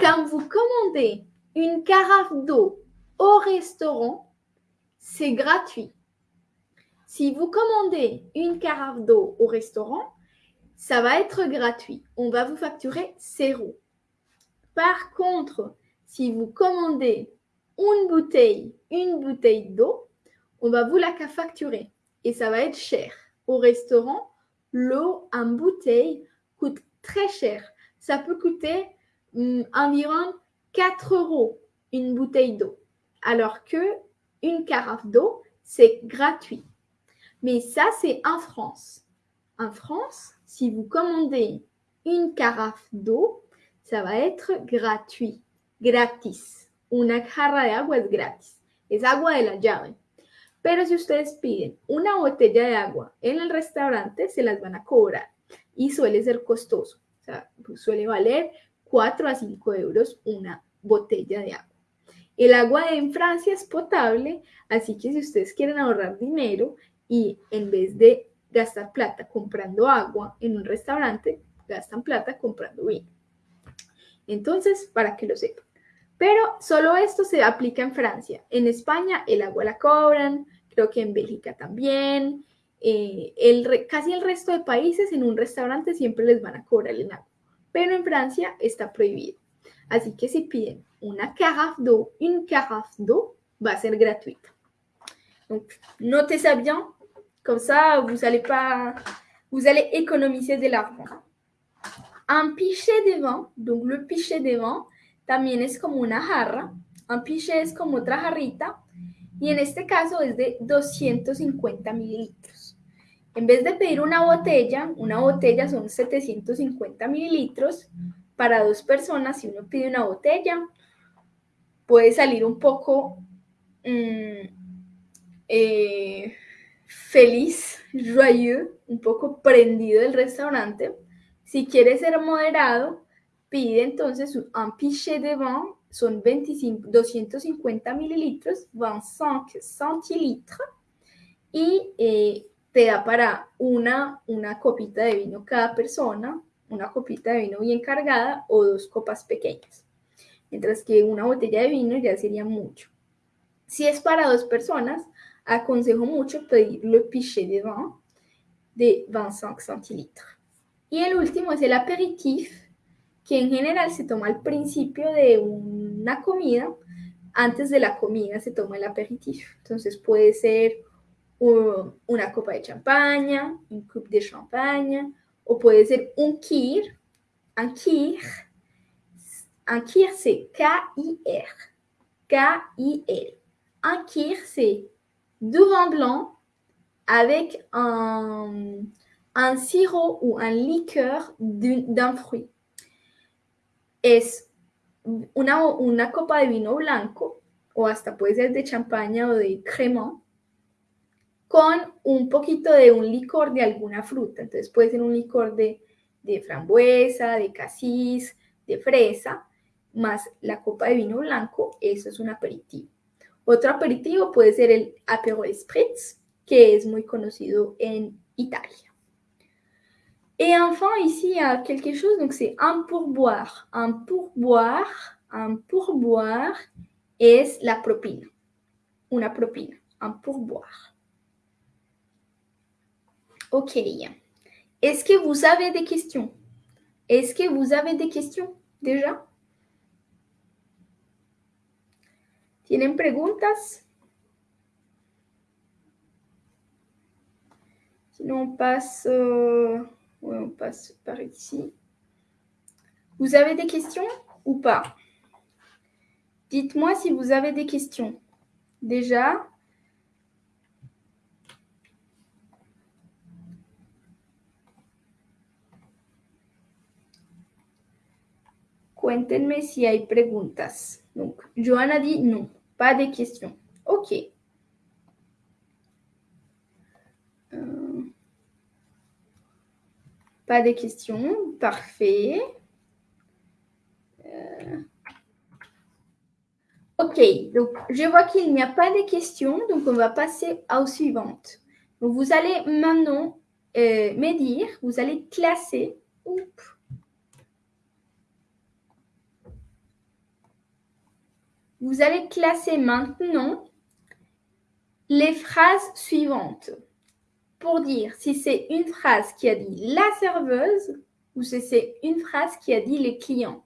Quand vous commandez une carafe d'eau au restaurant, c'est gratuit. Si vous commandez une carafe d'eau au restaurant, ça va être gratuit. On va vous facturer zéro. Par contre, si vous commandez une bouteille, une bouteille d'eau, on va vous la facturer et ça va être cher. Au restaurant, l'eau en bouteille coûte très cher. Ça peut coûter hum, environ 4 euros une bouteille d'eau alors que une carafe d'eau, c'est gratuit. Mais ça, c'est en France. En France, si vous commandez une carafe d'eau, ça va être gratuit, gratis. Una jarra de agua es gratis. Es agua de la llave. Pero si ustedes piden una botella de agua en el restaurante, se las van a cobrar y suele ser costoso. Suele valer 4 a 5 euros una botella de agua. El agua en Francia es potable, así que si ustedes quieren ahorrar dinero y en vez de gastar plata comprando agua en un restaurante, gastan plata comprando vino. Entonces, para que lo sepan. Pero solo esto se aplica en Francia. En España el agua la cobran, creo que en Bélgica también. Eh, el, casi el resto de países en un restaurante siempre les van a cobrar el agua. Pero en Francia está prohibido. Así que si piden una carafe d'eau, une carafe d'eau, va ser gratuite. Donc, notez ça bien. Comme ça, vous allez pas, vous allez économiser de l'argent. Un pichet de vin, donc le pichet de vin, también es como una jarra. Un pichet es como otra jarrita. Y en este caso es de 250 mililitros. En vez de pedir una botella, una botella son 750 mililitros para dos personas. Si uno pide una botella, puede salir un poco mm, eh, feliz, joyeux, un poco prendido del restaurante. Si quiere ser moderado, pide entonces un pichet de vin, son 25, 250 mililitros, 25 centilitros, y eh, te da para una, una copita de vino cada persona, una copita de vino bien cargada o dos copas pequeñas. Mientras que una botella de vino ya sería mucho. Si es para dos personas, aconsejo mucho pedir le pichet de vin de 25 centilitros. Y el último es el aperitif, que en general se toma al principio de una comida. Antes de la comida se toma el aperitif. Entonces puede ser una copa de champaña, un cup de champagne, o puede ser un kir. Un kir, un kir c'est K-I-R. K-I-R. Un kir c'est du vin blanc avec un, un sirop ou un liqueur d'un fruit. Es una, una copa de vino blanco, o hasta puede ser de champaña o de crema, con un poquito de un licor de alguna fruta. Entonces puede ser un licor de, de frambuesa, de casis, de fresa, más la copa de vino blanco, eso es un aperitivo. Otro aperitivo puede ser el Aperol Spritz, que es muy conocido en Italia. Et enfin, ici, il y a quelque chose, donc c'est un pourboire. Un pourboire, un pourboire es la propina. Una propina, un pourboire. Ok. Est-ce que vous avez des questions? Est-ce que vous avez des questions déjà? ¿Tienen preguntas? Sinon, on passe, euh, on passe par ici. Vous avez des questions ou pas? Dites-moi si vous avez des questions. Déjà, Cuéntenme si hay preguntas. Donc, Johanna dit non, pas de questions. OK. Euh, pas de questions. Parfait. Euh, OK, donc je vois qu'il n'y a pas de questions, donc on va passer aux suivantes. Donc, vous allez maintenant euh, me dire, vous allez classer. Vous allez classer maintenant les phrases suivantes pour dire si c'est une phrase qui a dit la serveuse ou si c'est une phrase qui a dit les clients.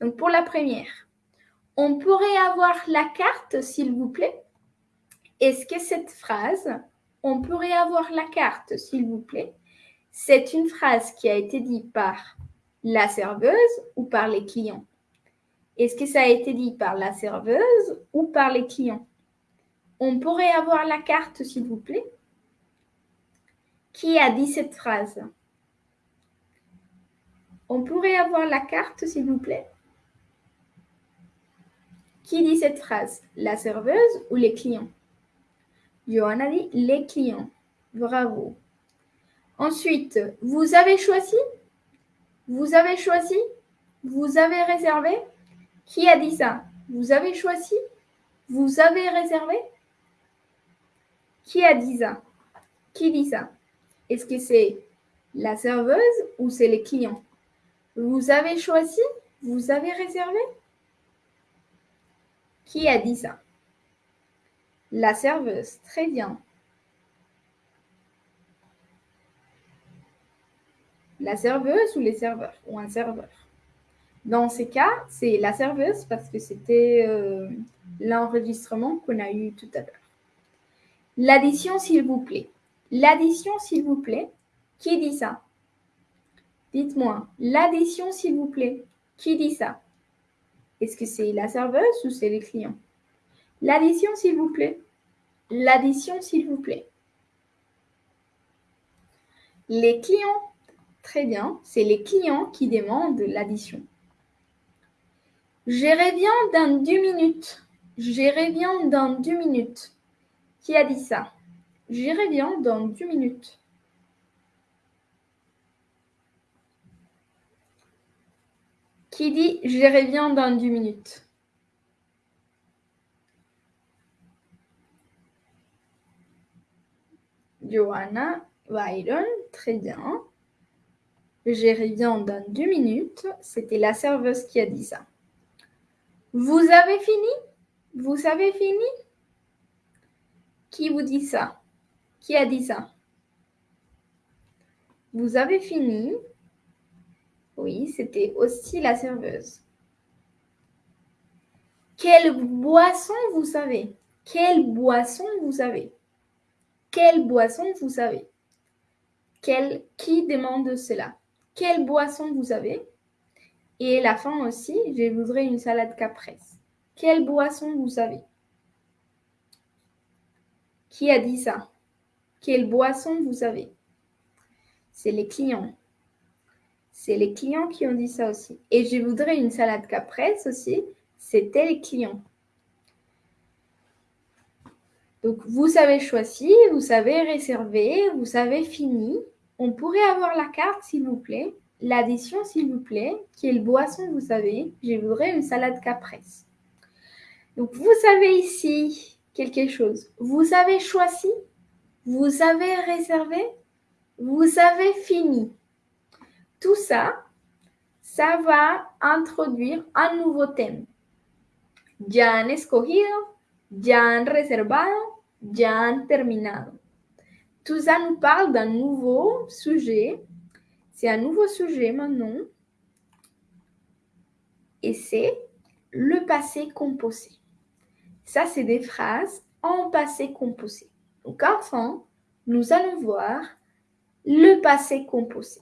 Donc pour la première, on pourrait avoir la carte, s'il vous plaît. Est-ce que cette phrase, on pourrait avoir la carte, s'il vous plaît, c'est une phrase qui a été dite par la serveuse ou par les clients est-ce que ça a été dit par la serveuse ou par les clients? On pourrait avoir la carte, s'il vous plaît. Qui a dit cette phrase? On pourrait avoir la carte, s'il vous plaît. Qui dit cette phrase? La serveuse ou les clients? Johanna dit les clients. Bravo. Ensuite, vous avez choisi? Vous avez choisi? Vous avez réservé? Qui a dit ça? Vous avez choisi? Vous avez réservé? Qui a dit ça? Qui dit ça? Est-ce que c'est la serveuse ou c'est les clients Vous avez choisi? Vous avez réservé? Qui a dit ça? La serveuse. Très bien. La serveuse ou les serveurs? Ou un serveur dans ces cas, c'est la serveuse parce que c'était euh, l'enregistrement qu'on a eu tout à l'heure. L'addition, s'il vous plaît. L'addition, s'il vous plaît. Qui dit ça? Dites-moi. L'addition, s'il vous plaît. Qui dit ça? Est-ce que c'est la serveuse ou c'est les clients? L'addition, s'il vous plaît. L'addition, s'il vous plaît. Les clients. Très bien. C'est les clients qui demandent l'addition. Je reviens dans deux minutes. Je reviens dans deux minutes. Qui a dit ça? Je reviens dans deux minutes. Qui dit je reviens dans deux minutes? Johanna, Byron, très bien. Je reviens dans deux minutes. C'était la serveuse qui a dit ça. Vous avez fini? Vous avez fini? Qui vous dit ça? Qui a dit ça? Vous avez fini? Oui, c'était aussi la serveuse. Quelle boisson vous savez? Quelle boisson vous avez Quelle boisson vous avez Quel, Qui demande cela? Quelle boisson vous avez Et la fin aussi, je voudrais une salade caprese. Quelle boisson vous avez Qui a dit ça? Quelle boisson vous avez C'est les clients. C'est les clients qui ont dit ça aussi. Et je voudrais une salade caprese aussi c'était les clients. Donc, vous avez choisi, vous avez réservé, vous avez fini. On pourrait avoir la carte, s'il vous plaît. L'addition, s'il vous plaît. Quelle boisson vous avez Je voudrais une salade caprese. Donc, vous savez ici quelque chose. Vous avez choisi, vous avez réservé, vous avez fini. Tout ça, ça va introduire un nouveau thème ya han escogido, ya han reservado, ya han terminado. Tout ça nous parle d'un nouveau sujet. C'est un nouveau sujet maintenant. Et c'est le passé composé. Ça, c'est des phrases en passé composé. Donc, enfin, nous allons voir le passé composé.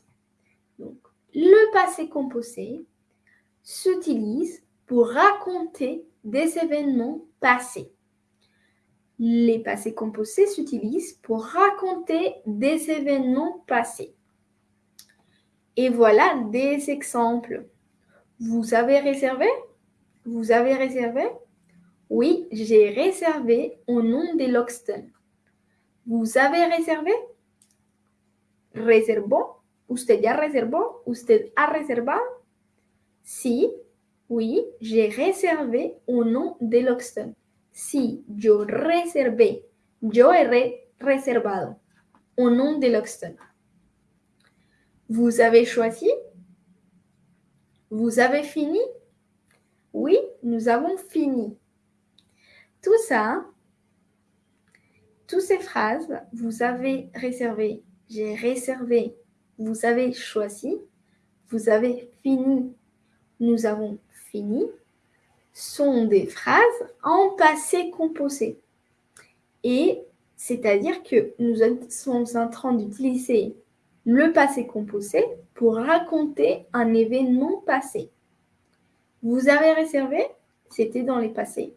Donc, le passé composé s'utilise pour raconter des événements passés. Les passés composés s'utilisent pour raconter des événements passés. Et voilà des exemples. Vous avez réservé? Vous avez réservé? Oui, j'ai réservé au nom de Loxton. Vous avez réservé? ¿Reservó? ¿Usted ya reservó? ¿Usted ha reservado? Sí, oui, j'ai réservé au nom de Loxton. Si, yo reservé. Yo he reservado au nom de Loxton. Vous avez choisi. Vous avez fini. Oui, nous avons fini. Tout ça, toutes ces phrases, vous avez réservé, j'ai réservé, vous avez choisi, vous avez fini, nous avons fini. Sont des phrases en passé composé. Et c'est-à-dire que nous sommes en train d'utiliser le passé composé pour raconter un événement passé. Vous avez réservé, c'était dans les passés.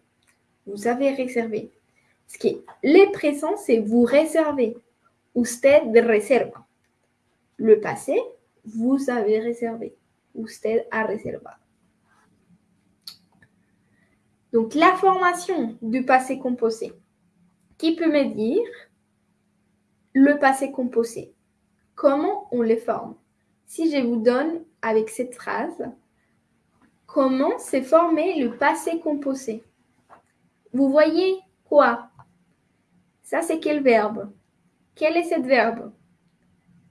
Vous avez réservé. Ce qui est les présents, c'est vous réservez. Usted reserva. Le passé, vous avez réservé. Usted a reservado. Donc, la formation du passé composé. Qui peut me dire le passé composé Comment on les forme? Si je vous donne avec cette phrase, comment s'est formé le passé composé? Vous voyez quoi? Ça, c'est quel verbe? Quel est ce verbe?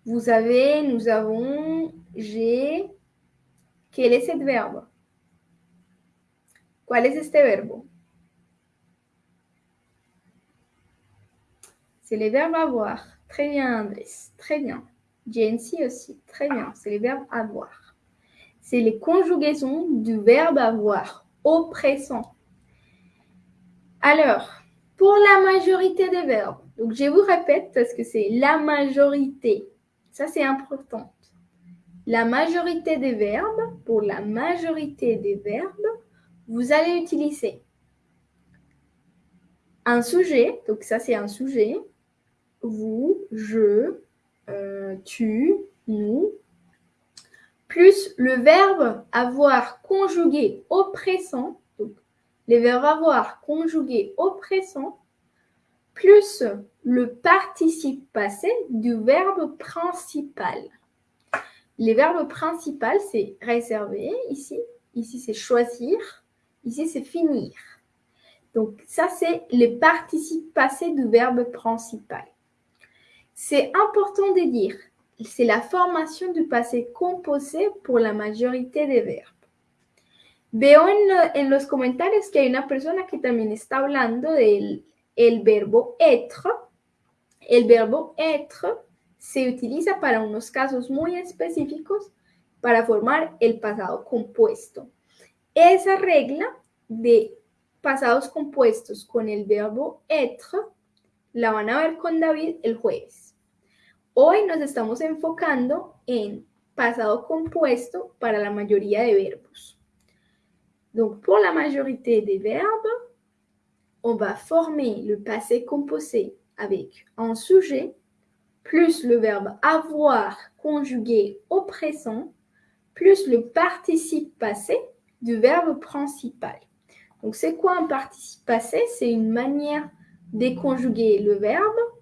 Vous avez, nous avons, j'ai. Quel est ce verbe? ¿Cuál es este verbo? C'est le verbe avoir. Très bien, Andrés. Très bien. Jency aussi. Très bien. C'est le verbe avoir. C'est les conjugaisons du verbe avoir au présent. Alors, pour la majorité des verbes, donc je vous répète parce que c'est la majorité. Ça, c'est important. La majorité des verbes, pour la majorité des verbes, vous allez utiliser un sujet, donc ça c'est un sujet, vous, je, euh, tu, nous, plus le verbe avoir conjugué au présent, donc les verbes avoir conjugué au présent, plus le participe passé du verbe principal. Les verbes principaux, c'est réserver ici, ici c'est choisir, Ici, c'est finir. Donc, ça, c'est les participes passés du verbe principal. C'est important de dire, c'est la formation du passé composé pour la majorité des verbes. Veo en, los comentarios que hay una persona que también está hablando del el verbo être. El verbo être se utiliza para unos casos muy específicos para formar el pasado compuesto. Esa regla de pasados compuestos con el verbo être la van a ver con David el jueves. Hoy nos estamos enfocando en pasado compuesto para la mayoría de verbos. Donc, pour la majorité des verbes, on va former le passé composé avec un sujet plus le verbe avoir conjugué au présent plus le participe passé du verbe principal. Donc, c'est quoi un participe passé? C'est une manière de conjuguer le verbe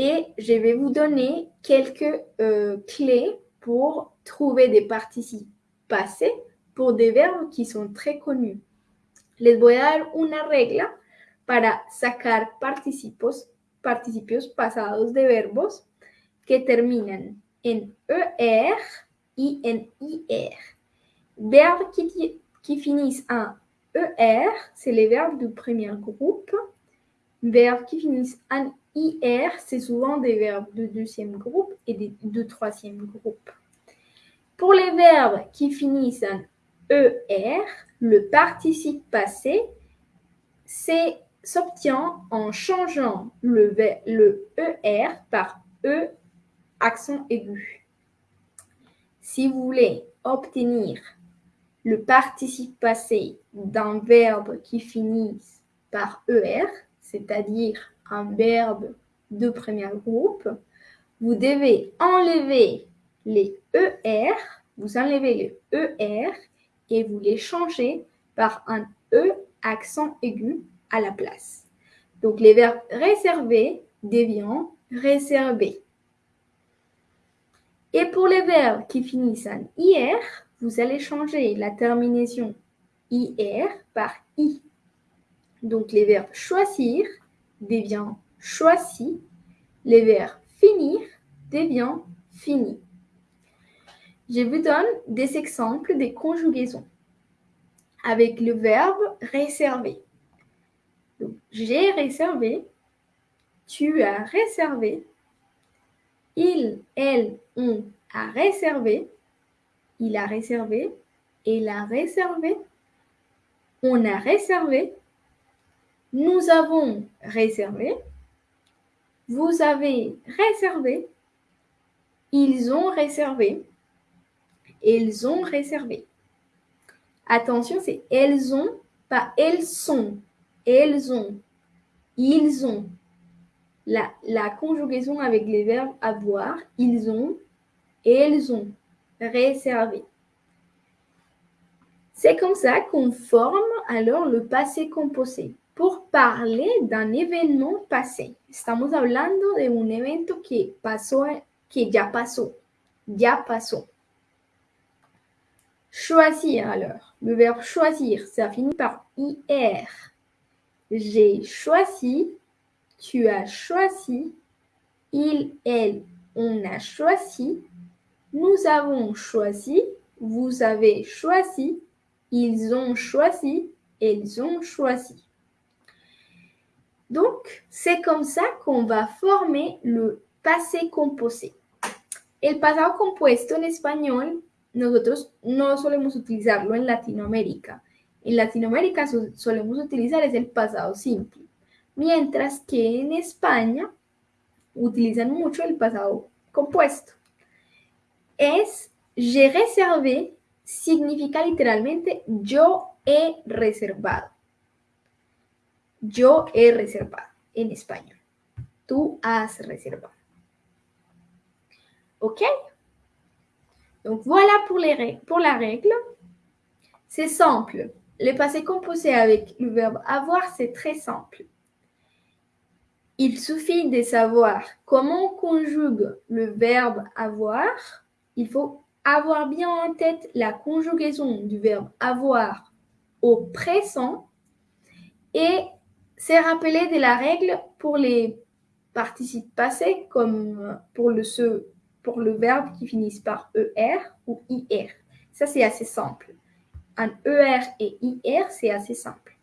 et je vais vous donner quelques euh, clés pour trouver des participes passés pour des verbes qui sont très connus. Les voy a dar una regla para sacar participos, participios pasados de verbos que terminan en ER y en IR. Verbes qui, qui finissent en ER, c'est les verbes du premier groupe. Verbes qui finissent en IR, c'est souvent des verbes du deuxième groupe et du de troisième groupe. Pour les verbes qui finissent en ER, le participe passé s'obtient en changeant le, le ER par E accent aigu. Si vous voulez obtenir le participe passé d'un verbe qui finit par ER, c'est-à-dire un verbe de premier groupe, vous devez enlever les ER, vous enlevez le ER et vous les changez par un E accent aigu à la place. Donc les verbes réservés deviennent réservés. Et pour les verbes qui finissent en IR, vous allez changer la terminaison IR par I. Donc les verbes choisir deviennent choisi, les verbes finir deviennent fini. Je vous donne des exemples de conjugaisons avec le verbe réserver. J'ai réservé, tu as réservé, il, elle, on a réservé, il a réservé, elle a réservé, on a réservé, nous avons réservé, vous avez réservé, ils ont réservé, elles ont réservé. Attention, c'est elles ont, pas elles sont. Elles ont. Ils ont. La, la conjugaison avec les verbes avoir, ils ont, elles ont. Réservé. C'est comme ça qu'on forme alors le passé composé pour parler d'un événement passé. Estamos hablando de un evento que pasó, que ya pasó. Ya. Choisir alors. Le verbe choisir, ça finit par IR. J'ai choisi, tu as choisi, il, elle, on a choisi, nous avons choisi, vous avez choisi, ils ont choisi, elles ont choisi. Donc, c'est comme ça qu'on va former le passé composé. El pasado compuesto en español nosotros no solemos utilizarlo en Latinoamérica. En Latinoamérica solemos utilizar es el pasado simple, mientras que en España utilizan mucho el pasado compuesto. Es j'ai réservé significa literalmente yo he reservado. Yo he reservado en español. Tú has reservado. ¿Ok? Donc voilà pour, la règle. C'est simple. Le passé composé avec le verbe avoir, c'est très simple. Il suffit de savoir comment on conjugue le verbe avoir. Il faut avoir bien en tête la conjugaison du verbe avoir au présent et se rappeler de la règle pour les participe passé comme pour le, pour le verbe qui finit par ER ou IR. Ça, c'est assez simple. Un ER et IR, c'est assez simple.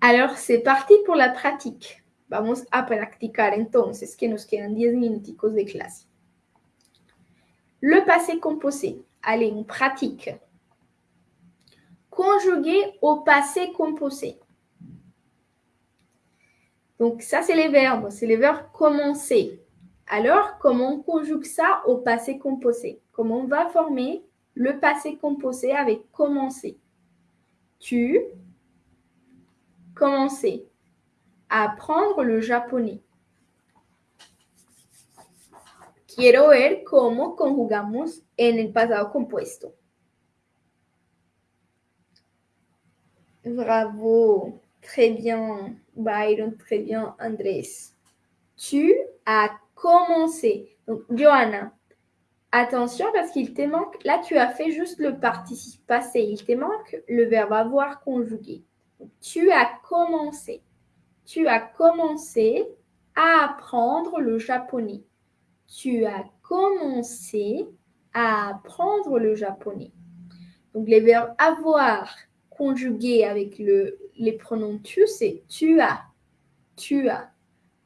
Alors, c'est parti pour la pratique. Vamos a practicar entonces, que nos quedan 10 minuticos de clase. Le passé composé. Allez, on pratique. Conjugué au passé composé. Donc, ça, c'est les verbes. C'est les verbes commencer. Alors, comment on conjugue ça au passé composé? Comment on va former le passé composé avec commencer? Tu commencer à apprendre le japonais. Quiero ver cómo conjugamos en el pasado compuesto. Bravo, très bien, Byron, très bien, Andrés. Tu as commencé. Donc, Johanna, attention parce qu'il te manque, là tu as fait juste le participe passé, il te manque le verbe avoir conjugué. tu as commencé. Tu as commencé à apprendre le japonais. Tu as commencé à apprendre le japonais. Donc les verbes avoir conjugués avec le, les pronoms tu, c'est tu as. Tu as.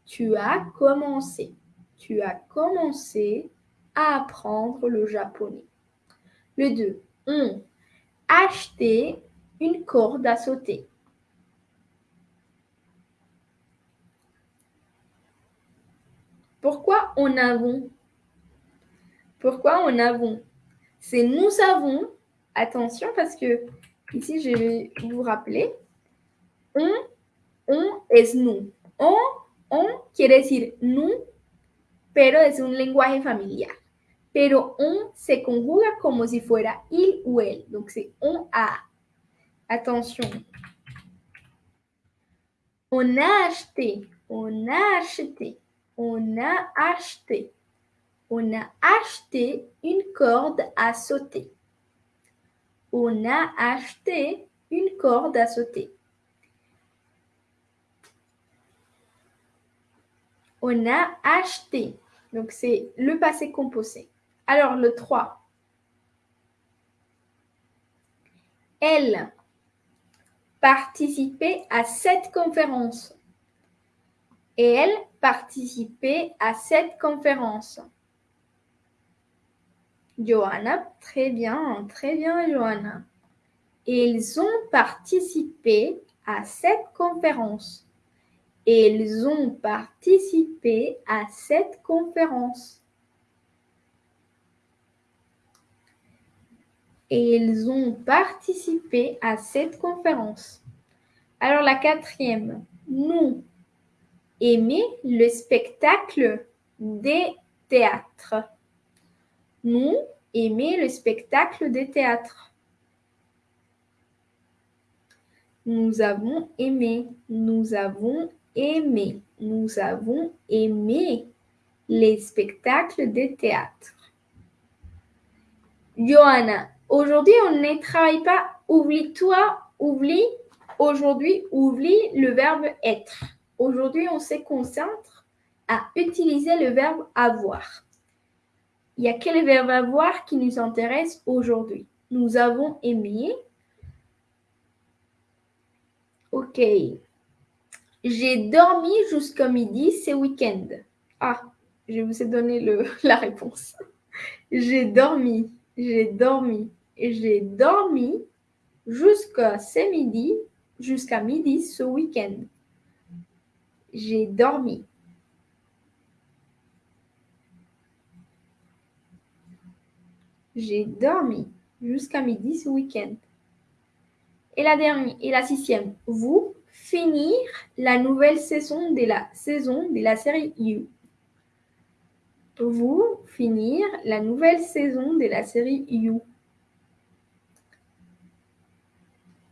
Tu as commencé. Tu as commencé à apprendre le japonais. Le 2. On. Acheter une corde à sauter. Pourquoi on avons? Pourquoi on avons? C'est nous avons. Attention parce que ici je vais vous rappeler. On, on es nous. On, on quiere decir nous, pero es un lenguaje familiar. Pero on se conjuga como si fuera il ou elle. Donc c'est on a. Attention. On a acheté. On a acheté on a acheté. On a acheté une corde à sauter. On a acheté une corde à sauter. On a acheté. Donc c'est le passé composé. Alors le 3. Elle participait à cette conférence. Et elle participé à cette conférence Johanna, très bien, très bien, Johanna. Ils ont participé à cette conférence. Ils ont participé à cette conférence. Ils ont participé à cette conférence. Alors la quatrième, nous aimer le spectacle des théâtres. Nous aimer le spectacle des théâtres. Nous avons aimé, nous avons aimé, nous avons aimé les spectacles des théâtres. Johanna, aujourd'hui on ne travaille pas. Oublie-toi, oublie, aujourd'hui, oublie le verbe être. Aujourd'hui, on se concentre à utiliser le verbe avoir. Il y a quel verbe avoir qui nous intéresse aujourd'hui? Nous avons aimé. Ok. J'ai dormi jusqu'à midi ce week-end. Ah, je vous ai donné la réponse. J'ai dormi, j'ai dormi, j'ai dormi jusqu'à midi, jusqu'à midi ce week-end. J'ai dormi. J'ai dormi jusqu'à midi ce week-end. Et la dernière, et la sixième, vous finir la nouvelle saison de la saison de la série You. Vous finir la nouvelle saison de la série You.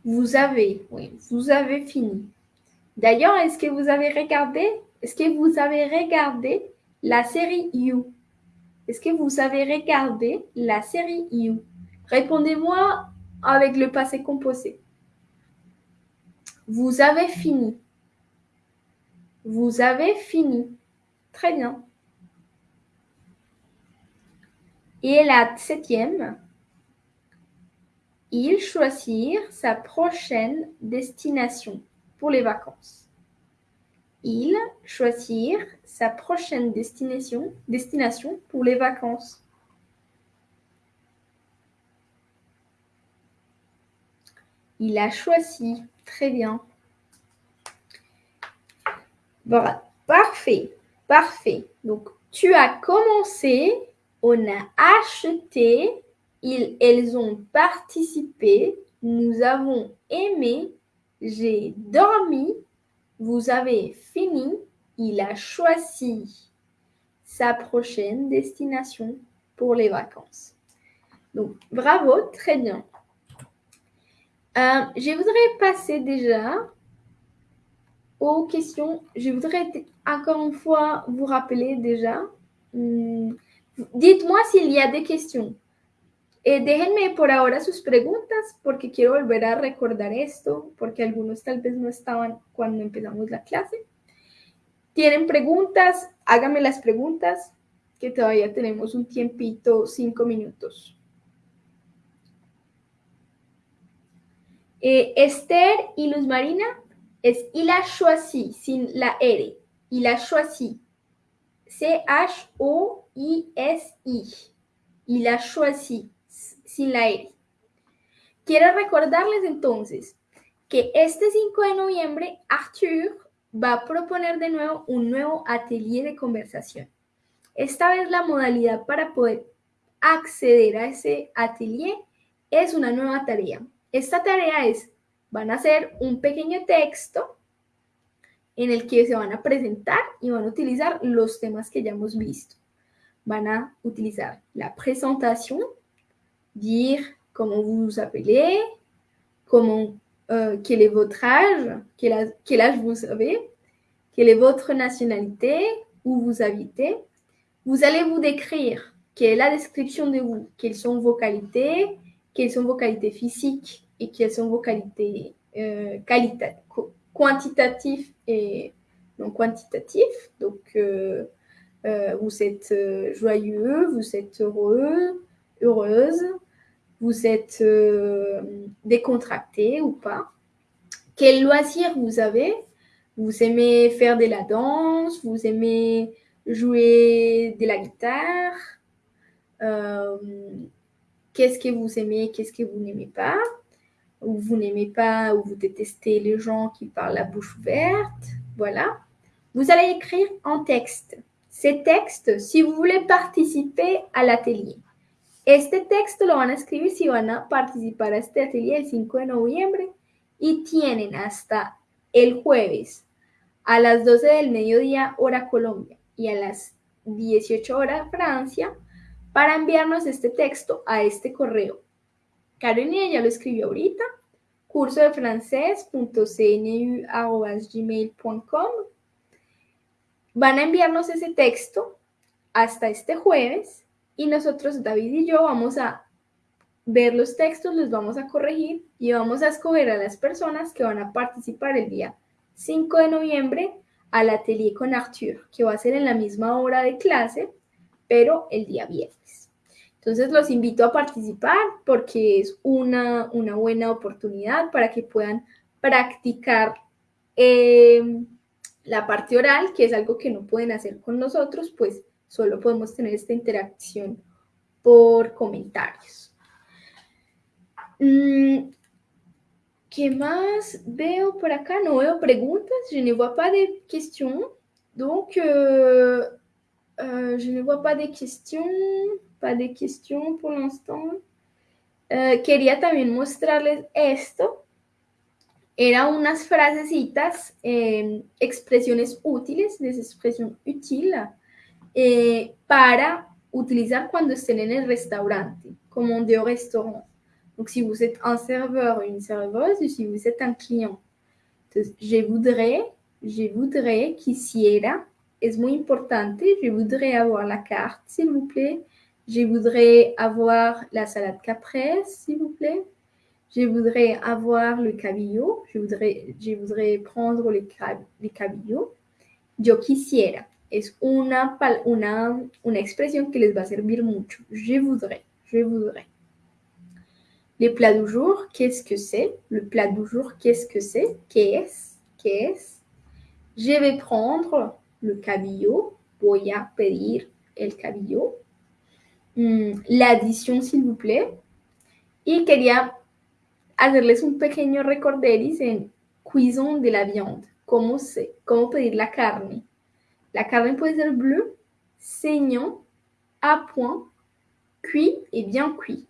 Vous avez, oui, vous avez fini. D'ailleurs, est-ce que vous avez regardé, est-ce que vous avez regardé la série You? Est-ce que vous avez regardé la série You? Répondez-moi avec le passé composé. Vous avez fini. Vous avez fini. Très bien. Et la septième, il choisir sa prochaine destination pour les vacances. Il choisir sa prochaine destination, pour les vacances. Il a choisi. Très bien. Voilà. Parfait. Parfait. Donc, tu as commencé, on a acheté, ils, elles ont participé, nous avons aimé, j'ai dormi, vous avez fini, il a choisi sa prochaine destination pour les vacances. Donc, bravo, très bien. Euh, je voudrais passer déjà aux questions. Je voudrais encore une fois vous rappeler déjà. Hmm, dites-moi s'il y a des questions. Eh, déjenme por ahora sus preguntas porque quiero volver a recordar esto porque algunos tal vez no estaban cuando empezamos la clase. ¿Tienen preguntas? Háganme las preguntas que todavía tenemos un tiempito, cinco minutos. Eh, Esther y Luz Marina es il a choisi sin la R. Il a choisi. C-H-O-I-S-I. Il a choisi sin la R. Quiero recordarles entonces que este 5 de noviembre Arthur va a proponer de nuevo un nuevo atelier de conversación. Esta vez la modalidad para poder acceder a ese atelier es una nueva tarea. Esta tarea es, van a hacer un pequeño texto en el que se van a presentar y van a utilizar los temas que ya hemos visto. Van a utilizar la presentación, dire comment vous vous appelez, comment, euh, quel est votre âge, quel âge, vous avez, quelle est votre nationalité, où vous habitez. Vous allez vous décrire, quelle est la description de vous, quelles sont vos qualités, quelles sont vos qualités physiques et quelles sont vos qualités euh, quantitatives et non quantitatives. Donc, euh, vous êtes joyeux, vous êtes heureux, heureuse, vous êtes euh, décontracté ou pas? Quel loisir vous avez? Vous aimez faire de la danse Vous aimez jouer de la guitare euh, Qu'est-ce que vous aimez Qu'est-ce que vous n'aimez pas? Ou vous n'aimez pas ou vous détestez les gens qui parlent la bouche ouverte Voilà. Vous allez écrire en texte. Ces textes, si vous voulez participer à l'atelier, Este texto lo van a escribir si van a participar a este atelier el 5 de noviembre y tienen hasta el jueves a las 12 del mediodía hora Colombia y a las 18 horas Francia para enviarnos este texto a este correo. Carolina ya lo escribió ahorita, curso de francés.cnu.gmail.com. Van a enviarnos ese texto hasta este jueves y nosotros, David y yo, vamos a ver los textos, los vamos a corregir y vamos a escoger a las personas que van a participar el día 5 de noviembre al atelier con Arthur, que va a ser en la misma hora de clase, pero el día viernes. Entonces los invito a participar porque es una, una buena oportunidad para que puedan practicar eh, la parte oral, que es algo que no pueden hacer con nosotros, pues solo podemos tener esta interacción por comentarios. Mm, ¿Qué más veo por acá? No veo preguntas. Je ne vois pas de questions. Donc, euh, euh, je ne vois pas de questions. Pas de questions pour l'instant. Eh, quería también mostrarles esto. Era unas frasecitas, eh, expresiones útiles, des expressions utiles, eh, para utilizar cuando estén en el restaurante, como de au restaurant. Donc, si vous êtes un serveur une serveuse, ou si vous êtes un client. Je voudrais, je voudrais, quisiera, es muy importante, je voudrais avoir la carte, s'il vous plaît. Je voudrais avoir la salade caprese, s'il vous plaît. Je voudrais avoir le cabillaud. Je voudrais, je voudrais prendre les, cab les. Yo quisiera. Es una, una, una expresión que les va a servir mucho. Je voudrais. Je voudrais. Le plat du jour, qu'est-ce que c'est? Le plat du jour, qu'est-ce que c'est? Qu'est-ce Qu'est-ce? Je vais prendre le cabillaud. Voy a pedir el cabillaud. Mm, L'addition, s'il vous plaît. Y quería hacerles un pequeño recorderis en cuisson de la viande. ¿Cómo, se, cómo pedir la carne? La carne puede ser bleu, saignant, à point, cuit et bien cuit.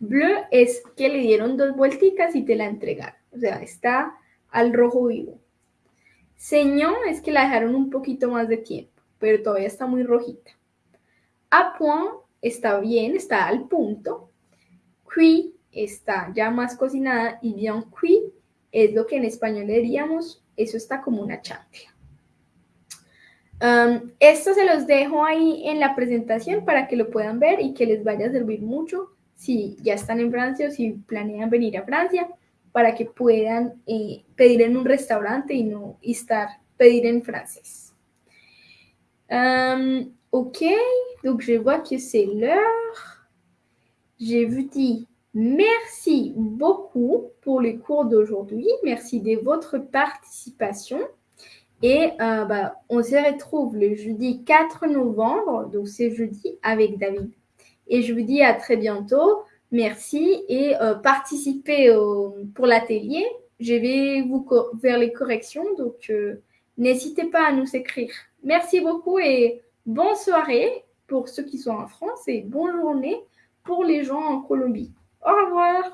Bleu es que le dieron dos vuelticas y te la entregaron. O sea, está al rojo vivo. Señón es que la dejaron un poquito más de tiempo, pero todavía está muy rojita. A point está bien, está al punto. Cuit está ya más cocinada y bien cuit es lo que en español diríamos, eso está como una chancla. Um, esto se los dejo ahí en la presentación para que lo puedan ver y que les vaya a servir mucho si ya están en Francia o si planean venir a Francia, para que puedan eh, pedir en un restaurante y no estar pedir en francés. Um, ok, donc je vois que c'est l'heure. Je vous dis merci beaucoup pour le cours d'aujourd'hui. Merci de votre participation. Et euh, bah, on se retrouve le jeudi 4 novembre, donc c'est jeudi avec David. Et je vous dis à très bientôt. Merci et euh, participez pour l'atelier. Je vais vous faire les corrections, donc euh, n'hésitez pas à nous écrire. Merci beaucoup et bonne soirée pour ceux qui sont en France et bonne journée pour les gens en Colombie. Au revoir